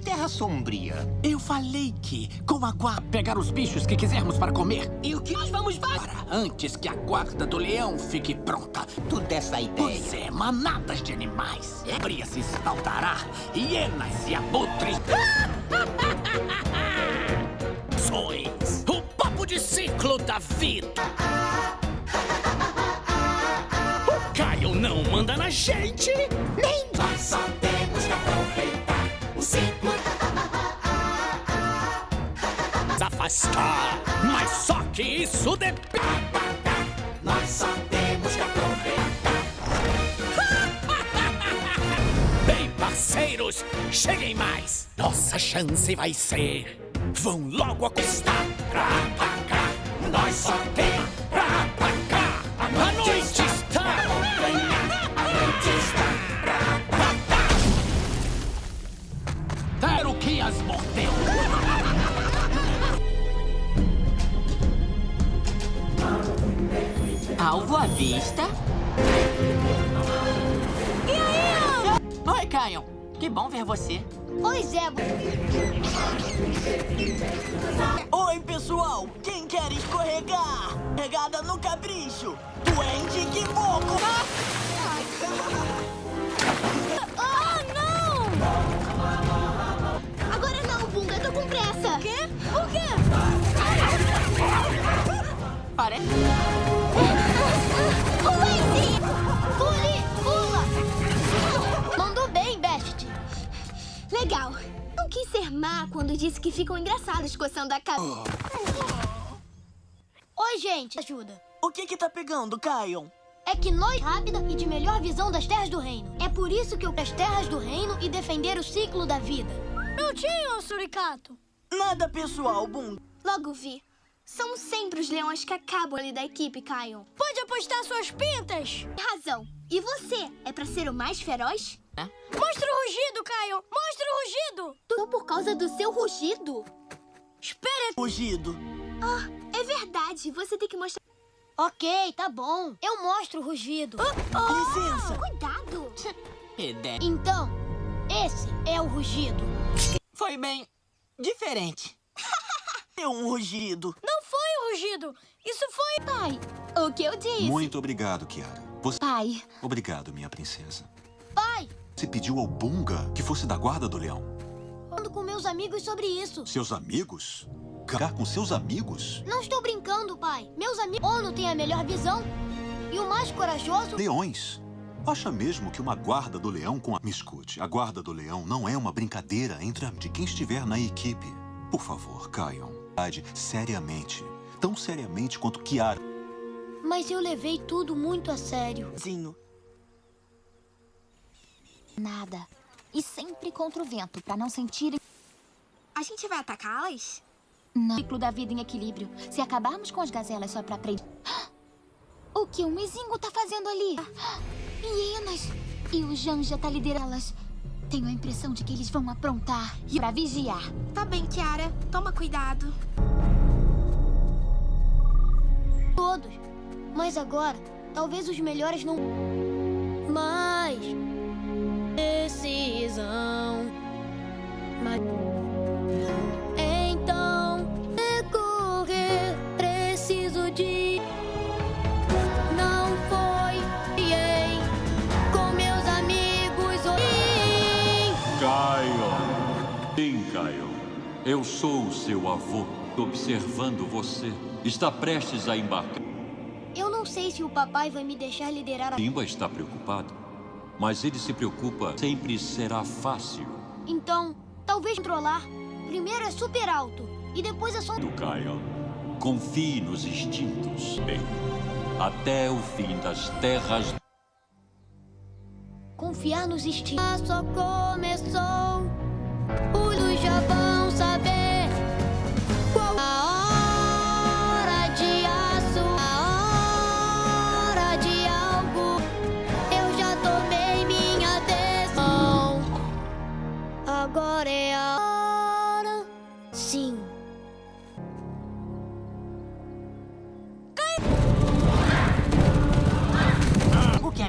Terra Sombria. Eu falei que, com a guarda, pegar os bichos que quisermos para comer. E o que nós vamos para? Antes que a guarda do leão fique pronta. Tu dessa ideia. Pois é, manadas de animais. Bria se espaldará, hienas e abutres. Sois o de ciclo da vida. O Caio não manda na gente, nem Nós só temos que aproveitar o ciclo. afastar. Mas só que isso depende. Nós só temos que aproveitar. Bem, parceiros, cheguem mais. Nossa chance vai ser. Vão logo acostar. Pra. Nós só tem pra atacar. A noite está. A noite está Quero que as mordeu. Alvo à vista. E aí? Oi, Caio. Que bom ver você. Oi, Zebo. Oi, pessoal. Quem quer escorregar? Pegada no capricho. Duende que moco. Ah, não! Agora não, Bunga, eu tô com pressa. O quê? O quê? Parece... Legal. Não quis ser má quando disse que ficam engraçados coçando a cabeça. Oi, gente. Ajuda. O que que tá pegando, Caio? É que nós rápida e de melhor visão das terras do reino. É por isso que eu as terras do reino e defender o ciclo da vida. Prontinho, Suricato. Nada pessoal, Bunga. Logo vi. São sempre os leões que acabam ali da equipe, Kion. Pode apostar suas pintas. Razão. E você? É pra ser o mais feroz? Mostra o rugido, Caio. Mostra o rugido. Tudo por causa do seu rugido? Espera. Fugido. Ah, é verdade. Você tem que mostrar... Ok, tá bom. Eu mostro o rugido. Licença. Cuidado. Ideia. Então, esse é o rugido. Foi bem diferente. É um rugido. Não foi o rugido. Isso foi... Pai, o que eu disse? Muito obrigado, Kiara. Você... Pai, Obrigado, minha princesa. Pai, Você pediu ao Bunga que fosse da guarda do leão. falando com meus amigos sobre isso. Seus amigos? Cagar com seus amigos? Não estou brincando, pai. Meus amigos... Ono tem a melhor visão. E o mais corajoso... Leões. Acha mesmo que uma guarda do leão com a... Me escute, a guarda do leão não é uma brincadeira entre a... de quem estiver na equipe. Por favor, caiam. Seriamente. Tão seriamente quanto Kiara. Mas eu levei tudo muito a sério. Zinho. Nada. E sempre contra o vento, pra não sentirem... A gente vai atacá-las? Não. Ciclo da vida em equilíbrio. Se acabarmos com as gazelas só pra aprender... O que o Mizingo tá fazendo ali? Hienas! E o Janja tá liderando-las. Tenho a impressão de que eles vão aprontar e pra vigiar. Tá bem, Kiara. Toma cuidado. Todos. Mas agora, talvez os melhores não... Mas... Decisão... Mas... Então... Recorrer... Preciso de... Não foi... Com meus amigos... Kion. Sim, Kion. Eu sou o seu avô, observando você. Está prestes a embarcar. Eu não sei se o papai vai me deixar liderar a... Simba está preocupado, mas ele se preocupa. Sempre será fácil. Então, talvez controlar. Primeiro é super alto, e depois é só... Do Kion. Confie nos instintos. Bem, até o fim das terras. Confiar nos instintos. Só começou. Os já vão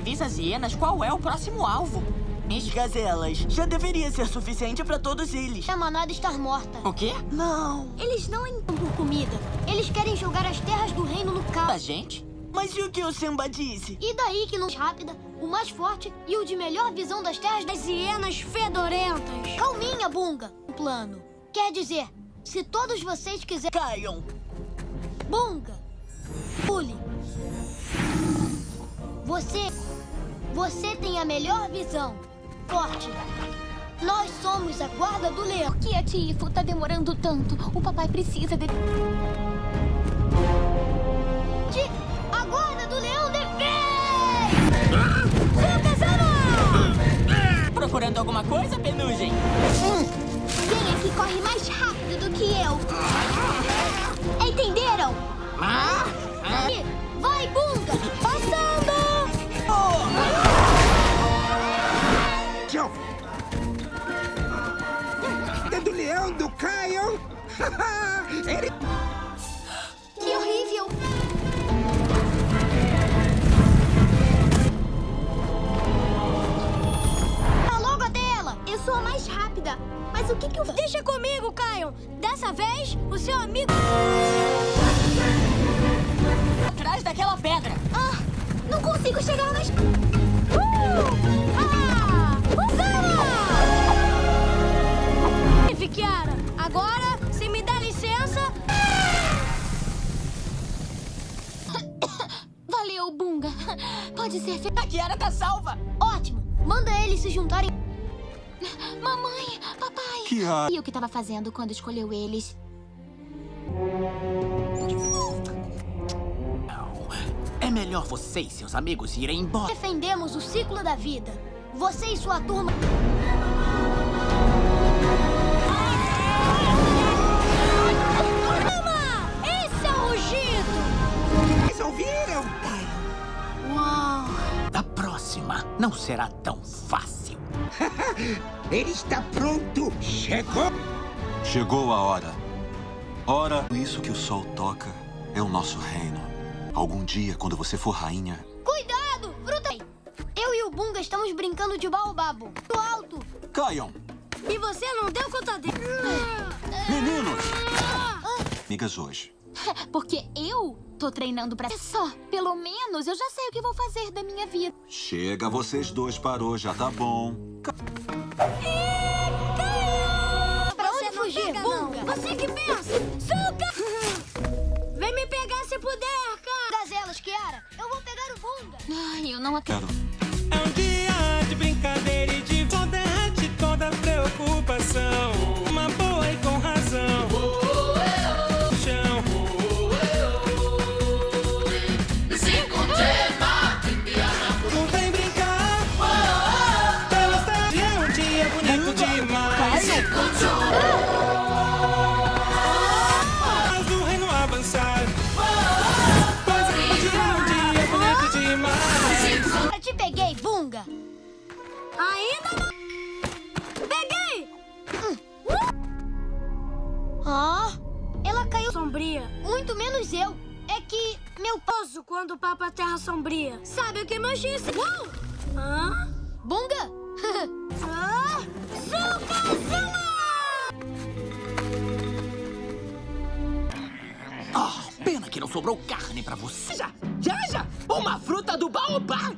avisa as hienas qual é o próximo alvo. As gazelas. Já deveria ser suficiente pra todos eles. A manada estar morta. O quê? Não. Eles não entram por comida. Eles querem jogar as terras do reino no caos. A gente? Mas e o que o Simba disse? E daí que não rápida, o mais forte e o de melhor visão das terras das hienas fedorentas. Calminha, Bunga. Um plano. Quer dizer, se todos vocês quiserem... Caiam. Bunga. Pule. Você... Você tem a melhor visão. Forte. Nós somos a guarda do leão. Por que a Tifo tá demorando tanto? O papai precisa de... De... A guarda do leão defende! Sucazama! Procurando alguma coisa, Penugem? Quem é que corre mais rápido do que eu? Deixa comigo, Caio! Dessa vez, o seu amigo... Atrás daquela pedra. Ah, não consigo chegar nas... Uh! Ah! Usana! Kiara, agora, se me dá licença... Valeu, Bunga. Pode ser... A Kiara tá salva. Ótimo. Manda eles se juntarem... Mamãe, Kiara... E o que tava fazendo quando escolheu eles? É melhor você e seus amigos irem embora. Defendemos o ciclo da vida. Você e sua turma... Calma! Esse é o rugido! Vocês ouviram? Uau! Da próxima, não será tão fácil. Ele está pronto. Chegou. Chegou a hora. Ora, isso que o sol toca é o nosso reino. Algum dia, quando você for rainha, Cuidado! Fruta! Eu e o Bunga estamos brincando de baobabo. Do alto! caiam! E você não deu conta dele. Meninos! Amigas hoje. Porque eu tô treinando pra... Só, pelo menos eu já sei o que vou fazer da minha vida. Chega vocês dois parou, já tá bom. Pra onde fugir, Bunga? Você que pensa! Suca! Vem me pegar se puder, cara! Gazela, elas, Kiara. Eu vou pegar o Bunga. Ai, eu não acredito. É um dia de brincadeira e de derrete toda preocupação. Uou! Hã? Bunga? ah! Oh, pena que não sobrou carne pra você. Já, já, já! Uma fruta do baobá!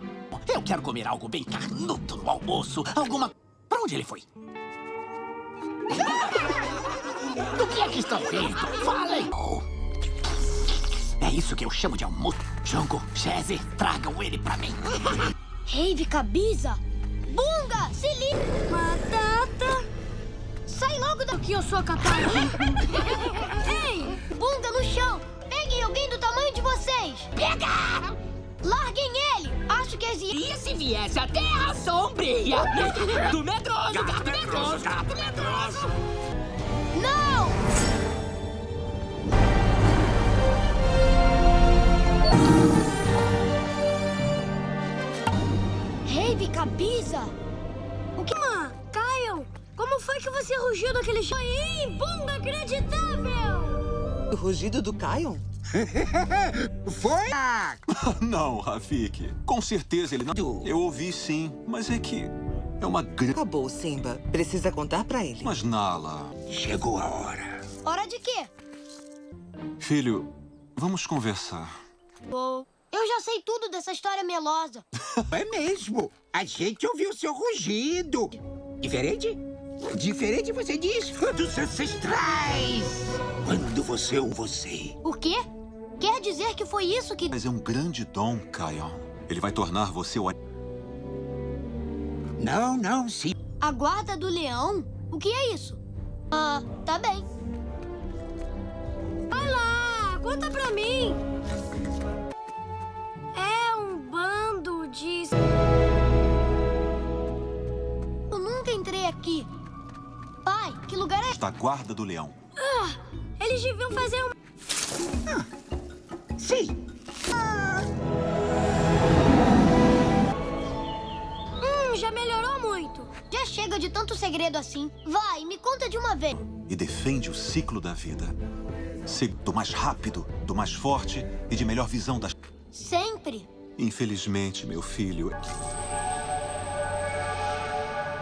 Eu quero comer algo bem carnudo no almoço. Alguma... Pra onde ele foi? Do que é que estão rindo? Falem! Oh. É isso que eu chamo de almoço. Junko, Chese, tragam ele pra mim. Rave Cabiza! Bunga, se liga! Batata! Sai logo daqui, eu sou capaz! Ei! Bunga no chão! Peguem alguém do tamanho de vocês! Pega! Larguem ele! Acho que as... E se viesse a Terra Sombria? Do medroso, gato medroso, gato medroso! Não! Rave Cabiza! O que... Mãe, Caio, como foi que você rugiu daquele jeito? Aí, bunga acreditável! O rugido do Kion? Foi? não, Rafik. Com certeza ele não... Eu ouvi sim, mas é que... É uma grande... Acabou, Simba. Precisa contar pra ele. Mas, Nala... Chegou a hora. Hora de quê? Filho, vamos conversar. Oh, eu já sei tudo dessa história melosa. É mesmo. A gente ouviu seu rugido. Diferente? Diferente, você diz, dos ancestrais. Quando você ou você. O quê? Quer dizer que foi isso que... Mas é um grande dom, Kion. Ele vai tornar você o... Não, não, sim. A guarda do leão? O que é isso? Ah, tá bem. Vai lá, conta pra mim. Bando de... Eu nunca entrei aqui. Pai, que lugar é... Da guarda do leão. Ah, eles deviam fazer um... Sim. Hum, já melhorou muito. Já chega de tanto segredo assim. Vai, me conta de uma vez. E defende o ciclo da vida. Ser do mais rápido, do mais forte e de melhor visão das... Sempre. Infelizmente, meu filho...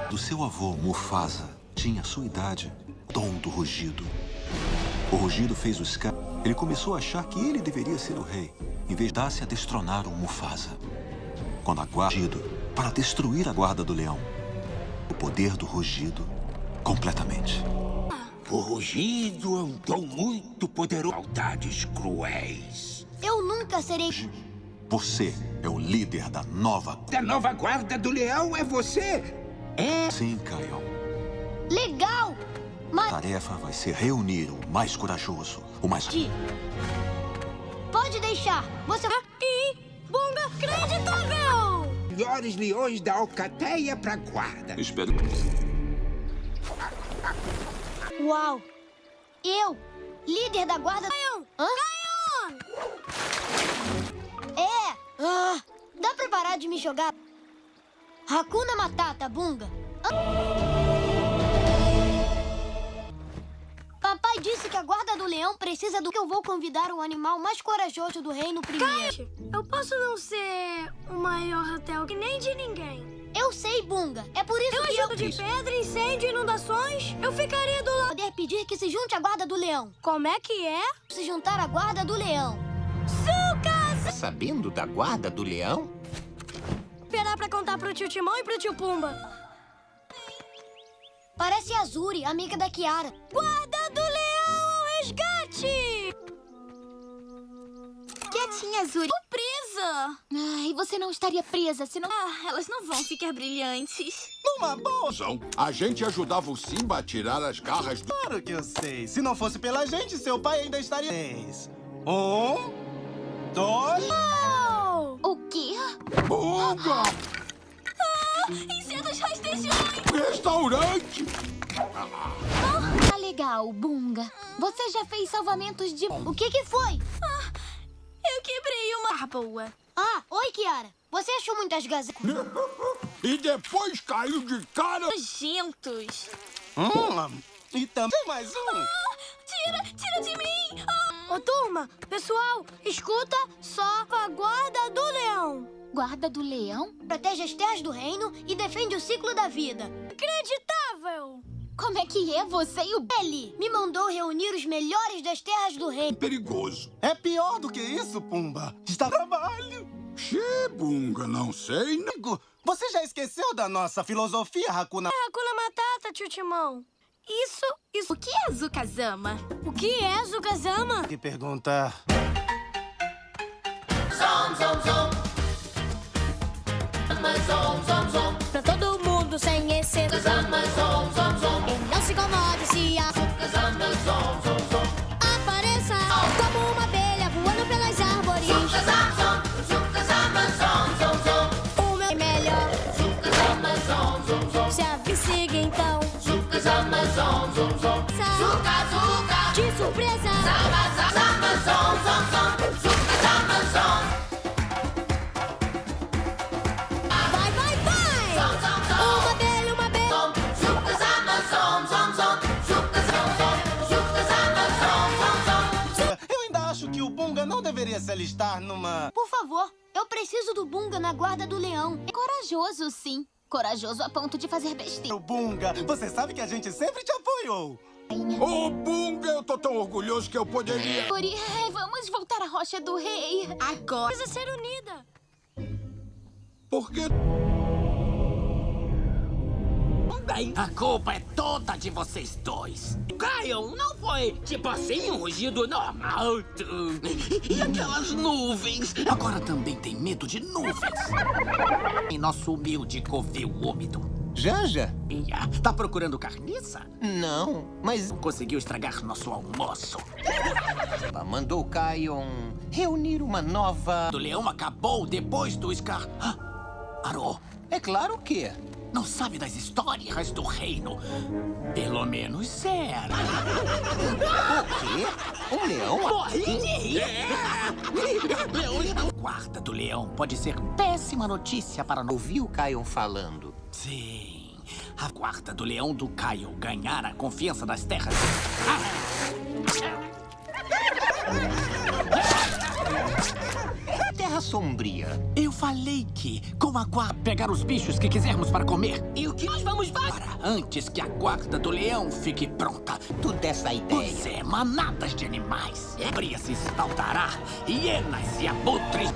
Do seu avô, Mufasa, tinha a sua idade, dom do rugido. O rugido fez o Scar... Ele começou a achar que ele deveria ser o rei, em vez de dar-se a destronar o Mufasa. Quando a guarda... Para destruir a guarda do leão. O poder do rugido, completamente. O rugido é um dom muito poderoso. Maldades cruéis. Eu nunca serei... Você é o líder da nova... Da nova guarda do leão é você? É? Sim, Kion. Legal! Mas... A tarefa vai ser reunir o mais corajoso, o mais... Pode deixar. Você... E... Bunga acreditável! Melhores leões da Alcateia pra guarda. Espero... Uau! Eu, líder da guarda... Caion! Hã? É! Ah, dá pra parar de me jogar? Hakuna Matata, Bunga. Papai disse que a guarda do leão precisa do que eu vou convidar o animal mais corajoso do reino primeiro. eu posso não ser o maior hotel que nem de ninguém. Eu sei, Bunga. É por isso Eu que ajudo de pedra, incêndio, inundações. Eu ficaria do lado. Poder pedir que se junte à guarda do leão. Como é que é? Se juntar à guarda do leão. Tá sabendo da guarda do leão? Esperar pra contar pro tio Timão e pro tio Pumba. Parece a Azuri, amiga da Kiara. Guarda do leão ao resgate! Quietinha azul. Tô presa. Ai, você não estaria presa se não... Ah, elas não vão ficar brilhantes. Numa boa. A gente ajudava o Simba a tirar as garras do... Claro que eu sei. Se não fosse pela gente, seu pai ainda estaria... Um, dois... O quê? Bunga! Ah, insetos rastejões. Restaurante! Tá legal, Bunga. Você já fez salvamentos de... O que que foi? Ah, eu quebrei uma... Ah, boa. Ah, oi, Kiara. Você achou muitas gazetas? e depois caiu de cara... Nojentos. Hum, e também mais um. Ah, tira, tira de mim. Ah. Ô, turma, pessoal, escuta só a guarda do leão. Guarda do leão? Protege as terras do reino e defende o ciclo da vida. Acreditável! Como é que é você e o... Ele me mandou reunir os melhores das terras do reino. Perigoso. É pior do que isso, Pumba. Está trabalho. Xê, Bunga, não sei. Amigo, você já esqueceu da nossa filosofia, Hakuna... É Hakuna Matata, tio Timão. Isso, isso... O que é Zukazama? O que é Zukazama? Que pergunta... Zom, zom, zom. Zom, zom, zom. Pra todo mundo sem exceção. Zama, zom, zom, zom. E não se incomode se a... Zama, zom, zom, zom. Apareça como uma abelha voando pelas árvores. Zukazam, zom. Zukazama, Zom, zom, zom. Zuka, zuka. De surpresa. Vai, vai, vai. Uma abelha, uma abelha. Zom. Zukazama, zom, zom, zom. Zukazam, zom. Zukazama, zom, zom, zom. Eu ainda acho que o Bunga não deveria se alistar numa... Por favor, eu preciso do Bunga na guarda do leão. É corajoso, sim. Corajoso a ponto de fazer besteira. O Bunga, você sabe que a gente sempre te apoiou. Ô, oh, Bunga, eu tô tão orgulhoso que eu poderia... Ori, vamos voltar à Rocha do Rei. Agora. Precisa ser unida. Por quê? Bem, a culpa é toda de vocês dois. Caio, não foi tipo assim um rugido normal. E aquelas nuvens? Agora também tem medo de nuvens. Em nosso humilde covil úmido. Janja? Ia, tá procurando carniça? Não, mas... Conseguiu estragar nosso almoço. Mandou Kion reunir uma nova... O leão acabou depois do Scar... Ah, Arô. É claro que... Não sabe das histórias do reino. Pelo menos era. O quê? Um leão? Morri. Leões não... Guarda do leão pode ser péssima notícia para... Ouvi o Kion falando. Sim. A guarda do leão do Caio ganhar a confiança das terras. Terra Sombria. Eu falei que, com a guarda, pegar os bichos que quisermos para comer. E o que nós vamos para? Antes que a guarda do leão fique pronta. Tu dessa ideia. Pois é, manadas de animais. Bria se espaldará, hienas e abutres.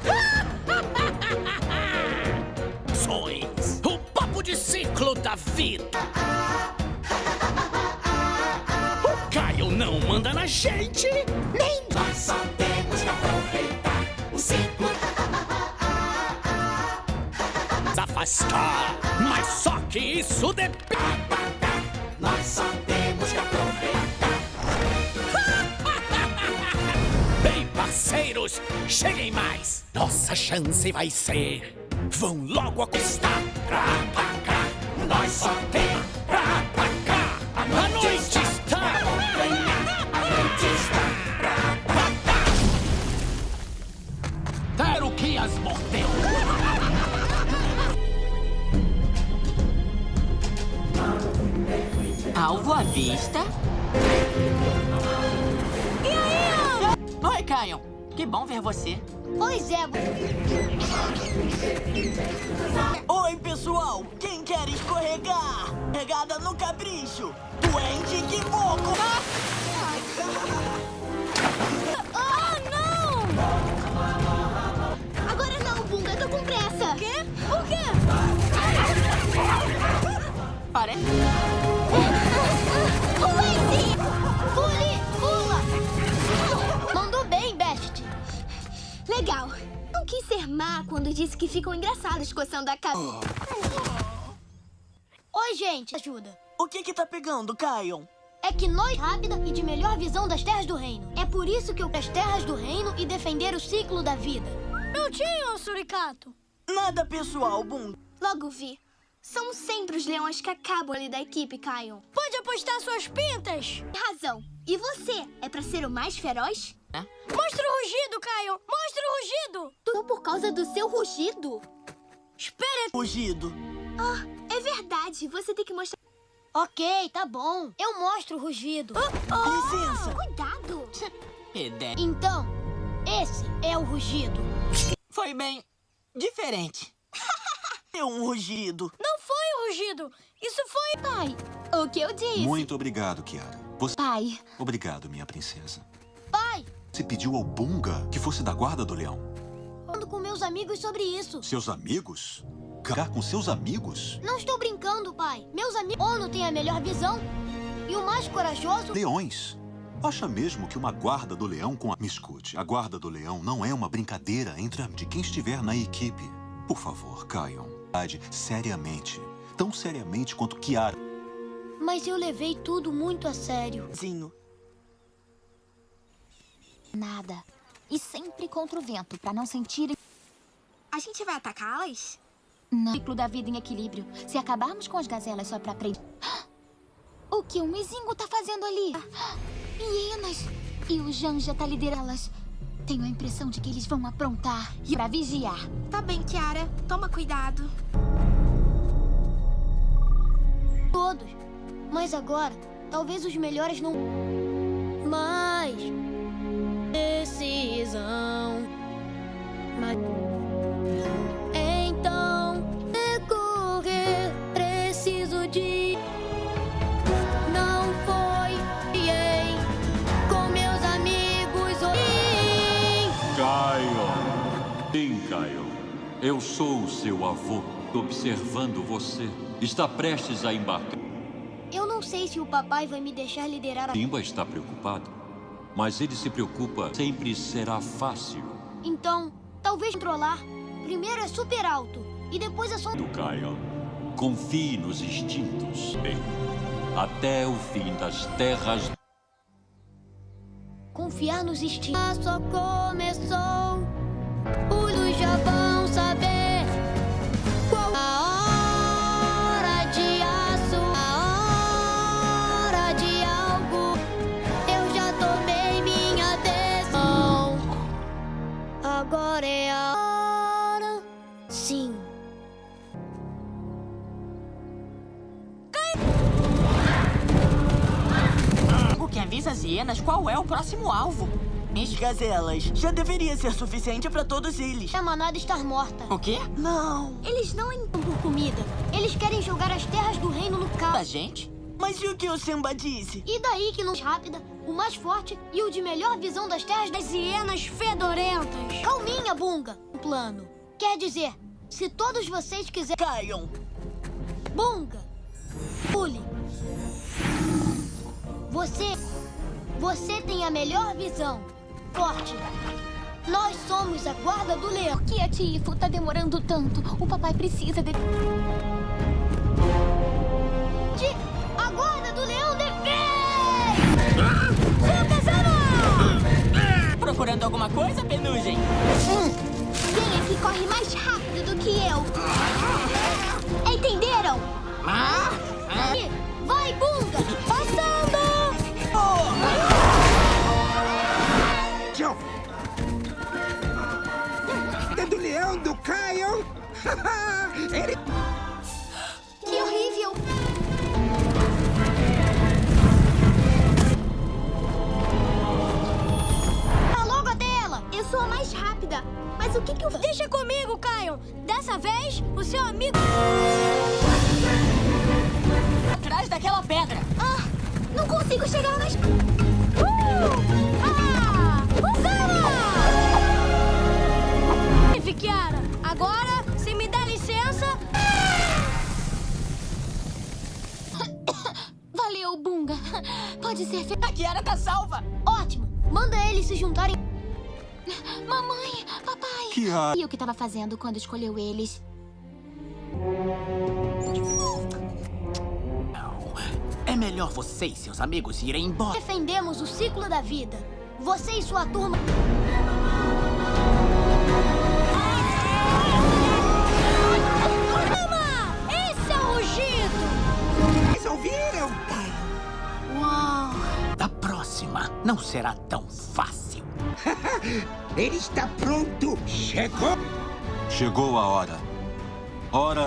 Sois o papo de ciclo da vida. O Caio não manda na gente, nem Nós só temos que aproveitar afastar. Mas só que isso depende. Nós só temos que aproveitar. Bem, parceiros, cheguem mais. Nossa chance vai ser. Vão logo acostar pra atacar. Nós só temos pra atacar. A noite está. A noite está pra matar. Quero que as mordeu. Alvo à vista. E aí, Oi, Kion. Que bom ver você. Pois é. Oi, pessoal. Quem quer escorregar? Pegada no capricho. Duende que moco. Ah, não! Agora não, Bunga. Tô com pressa. Quê? O quê? Parece... Pule! Pula! Mandou bem, Best. Legal. ser má quando disse que ficam engraçados coçando a cabeça. Oi, gente. Ajuda. O que que tá pegando, Kion? É que nós rápida e de melhor visão das terras do reino. É por isso que eu as terras do reino e defender o ciclo da vida. Prontinho, Suricato. Nada pessoal, Bum. Logo vi. São sempre os leões que acabam ali da equipe, Kion. Pode apostar suas pintas. Tem razão. E você? É pra ser o mais feroz? Mostra o rugido, Caio. Mostra o rugido. Tudo por causa do seu rugido? Espera. Rugido. Ah, é verdade. Você tem que mostrar... Ok, tá bom. Eu mostro o rugido. Licença. Cuidado. Então, esse é o rugido. Foi bem diferente. É um rugido. Não foi o rugido. Isso foi... Pai, o que eu disse? Muito obrigado, Kiara. Você... Pai. Obrigado, minha princesa. Você pediu ao Bunga que fosse da guarda do leão. falando com meus amigos sobre isso. Seus amigos? Ficar com seus amigos? Não estou brincando, pai. Meus amigos... Ono tem a melhor visão. E o mais corajoso... Leões. Acha mesmo que uma guarda do leão com a... Me escute, a guarda do leão não é uma brincadeira entre a- de quem estiver na equipe. Por favor, Kion. Seriamente. Tão seriamente quanto Kiara. Mas eu levei tudo muito a sério. Zinho. Nada. E sempre contra o vento, pra não sentirem... A gente vai atacá-las? Não. Ciclo da vida em equilíbrio. Se acabarmos com as gazelas só pra aprender... O que o Mizingo tá fazendo ali? Hienas. E o Janja tá liderando-las. Tenho a impressão de que eles vão aprontar e pra vigiar. Tá bem, Kiara. Toma cuidado. Todos. Mas agora, talvez os melhores não... Mas... Decisão... Mas... Então... Decorrer... Preciso de... Não foi... Ei, com meus amigos... Kion. Sim, Kion. Eu sou o seu avô, observando você. Está prestes a embarcar. Eu não sei se o papai vai me deixar liderar a... Simba está preocupado, mas ele se preocupa. Sempre será fácil. Então, talvez controlar. Primeiro é super alto. E depois é só... Do Kion. Confie nos instintos. Bem, até o fim das terras. Confiar nos instintos. Só começou. Os já vão Agora é a hora. Sim. O que avisa as hienas qual é o próximo alvo. As gazelas. Já deveria ser suficiente pra todos eles. A manada estar morta. O quê? Não. Eles não entram por comida. Eles querem jogar as terras do reino no Da caos. gente? Mas e o que o Simba disse? E daí que não rápida, o mais forte e o de melhor visão das terras das hienas fedorentas. Calminha, Bunga. Um plano. Quer dizer, se todos vocês quiserem... Kion. Bunga. Pule. Você... Você tem a melhor visão. Forte. Nós somos a guarda do leão. Por que a Tifo tá demorando tanto? O papai precisa. De... Procurando alguma coisa, Penugem? Quem é que corre mais rápido do que eu? Entenderam? Ah? Ah? Vai, Bunga! Passando! Tchau. É do leão do Kion. Ele... sou a mais rápida. Mas o que que eu... Deixa comigo, Caio. Dessa vez, o seu amigo... Atrás daquela pedra. Ah, não consigo chegar mais... Ah! Usana! Vive, Kiara. Agora, se me der licença... Valeu, Bunga. Pode ser... A Kiara tá salva. Ótimo! Manda eles se juntarem. Mamãe, papai. que há? E o que estava fazendo quando escolheu eles? É melhor você e seus amigos irem embora. Defendemos o ciclo da vida. Você e sua turma... Calma! Esse é o rugido! Vocês ouviram? Uau! Da próxima, não será tão fácil. Ele está pronto. Chegou. Chegou a hora. Hora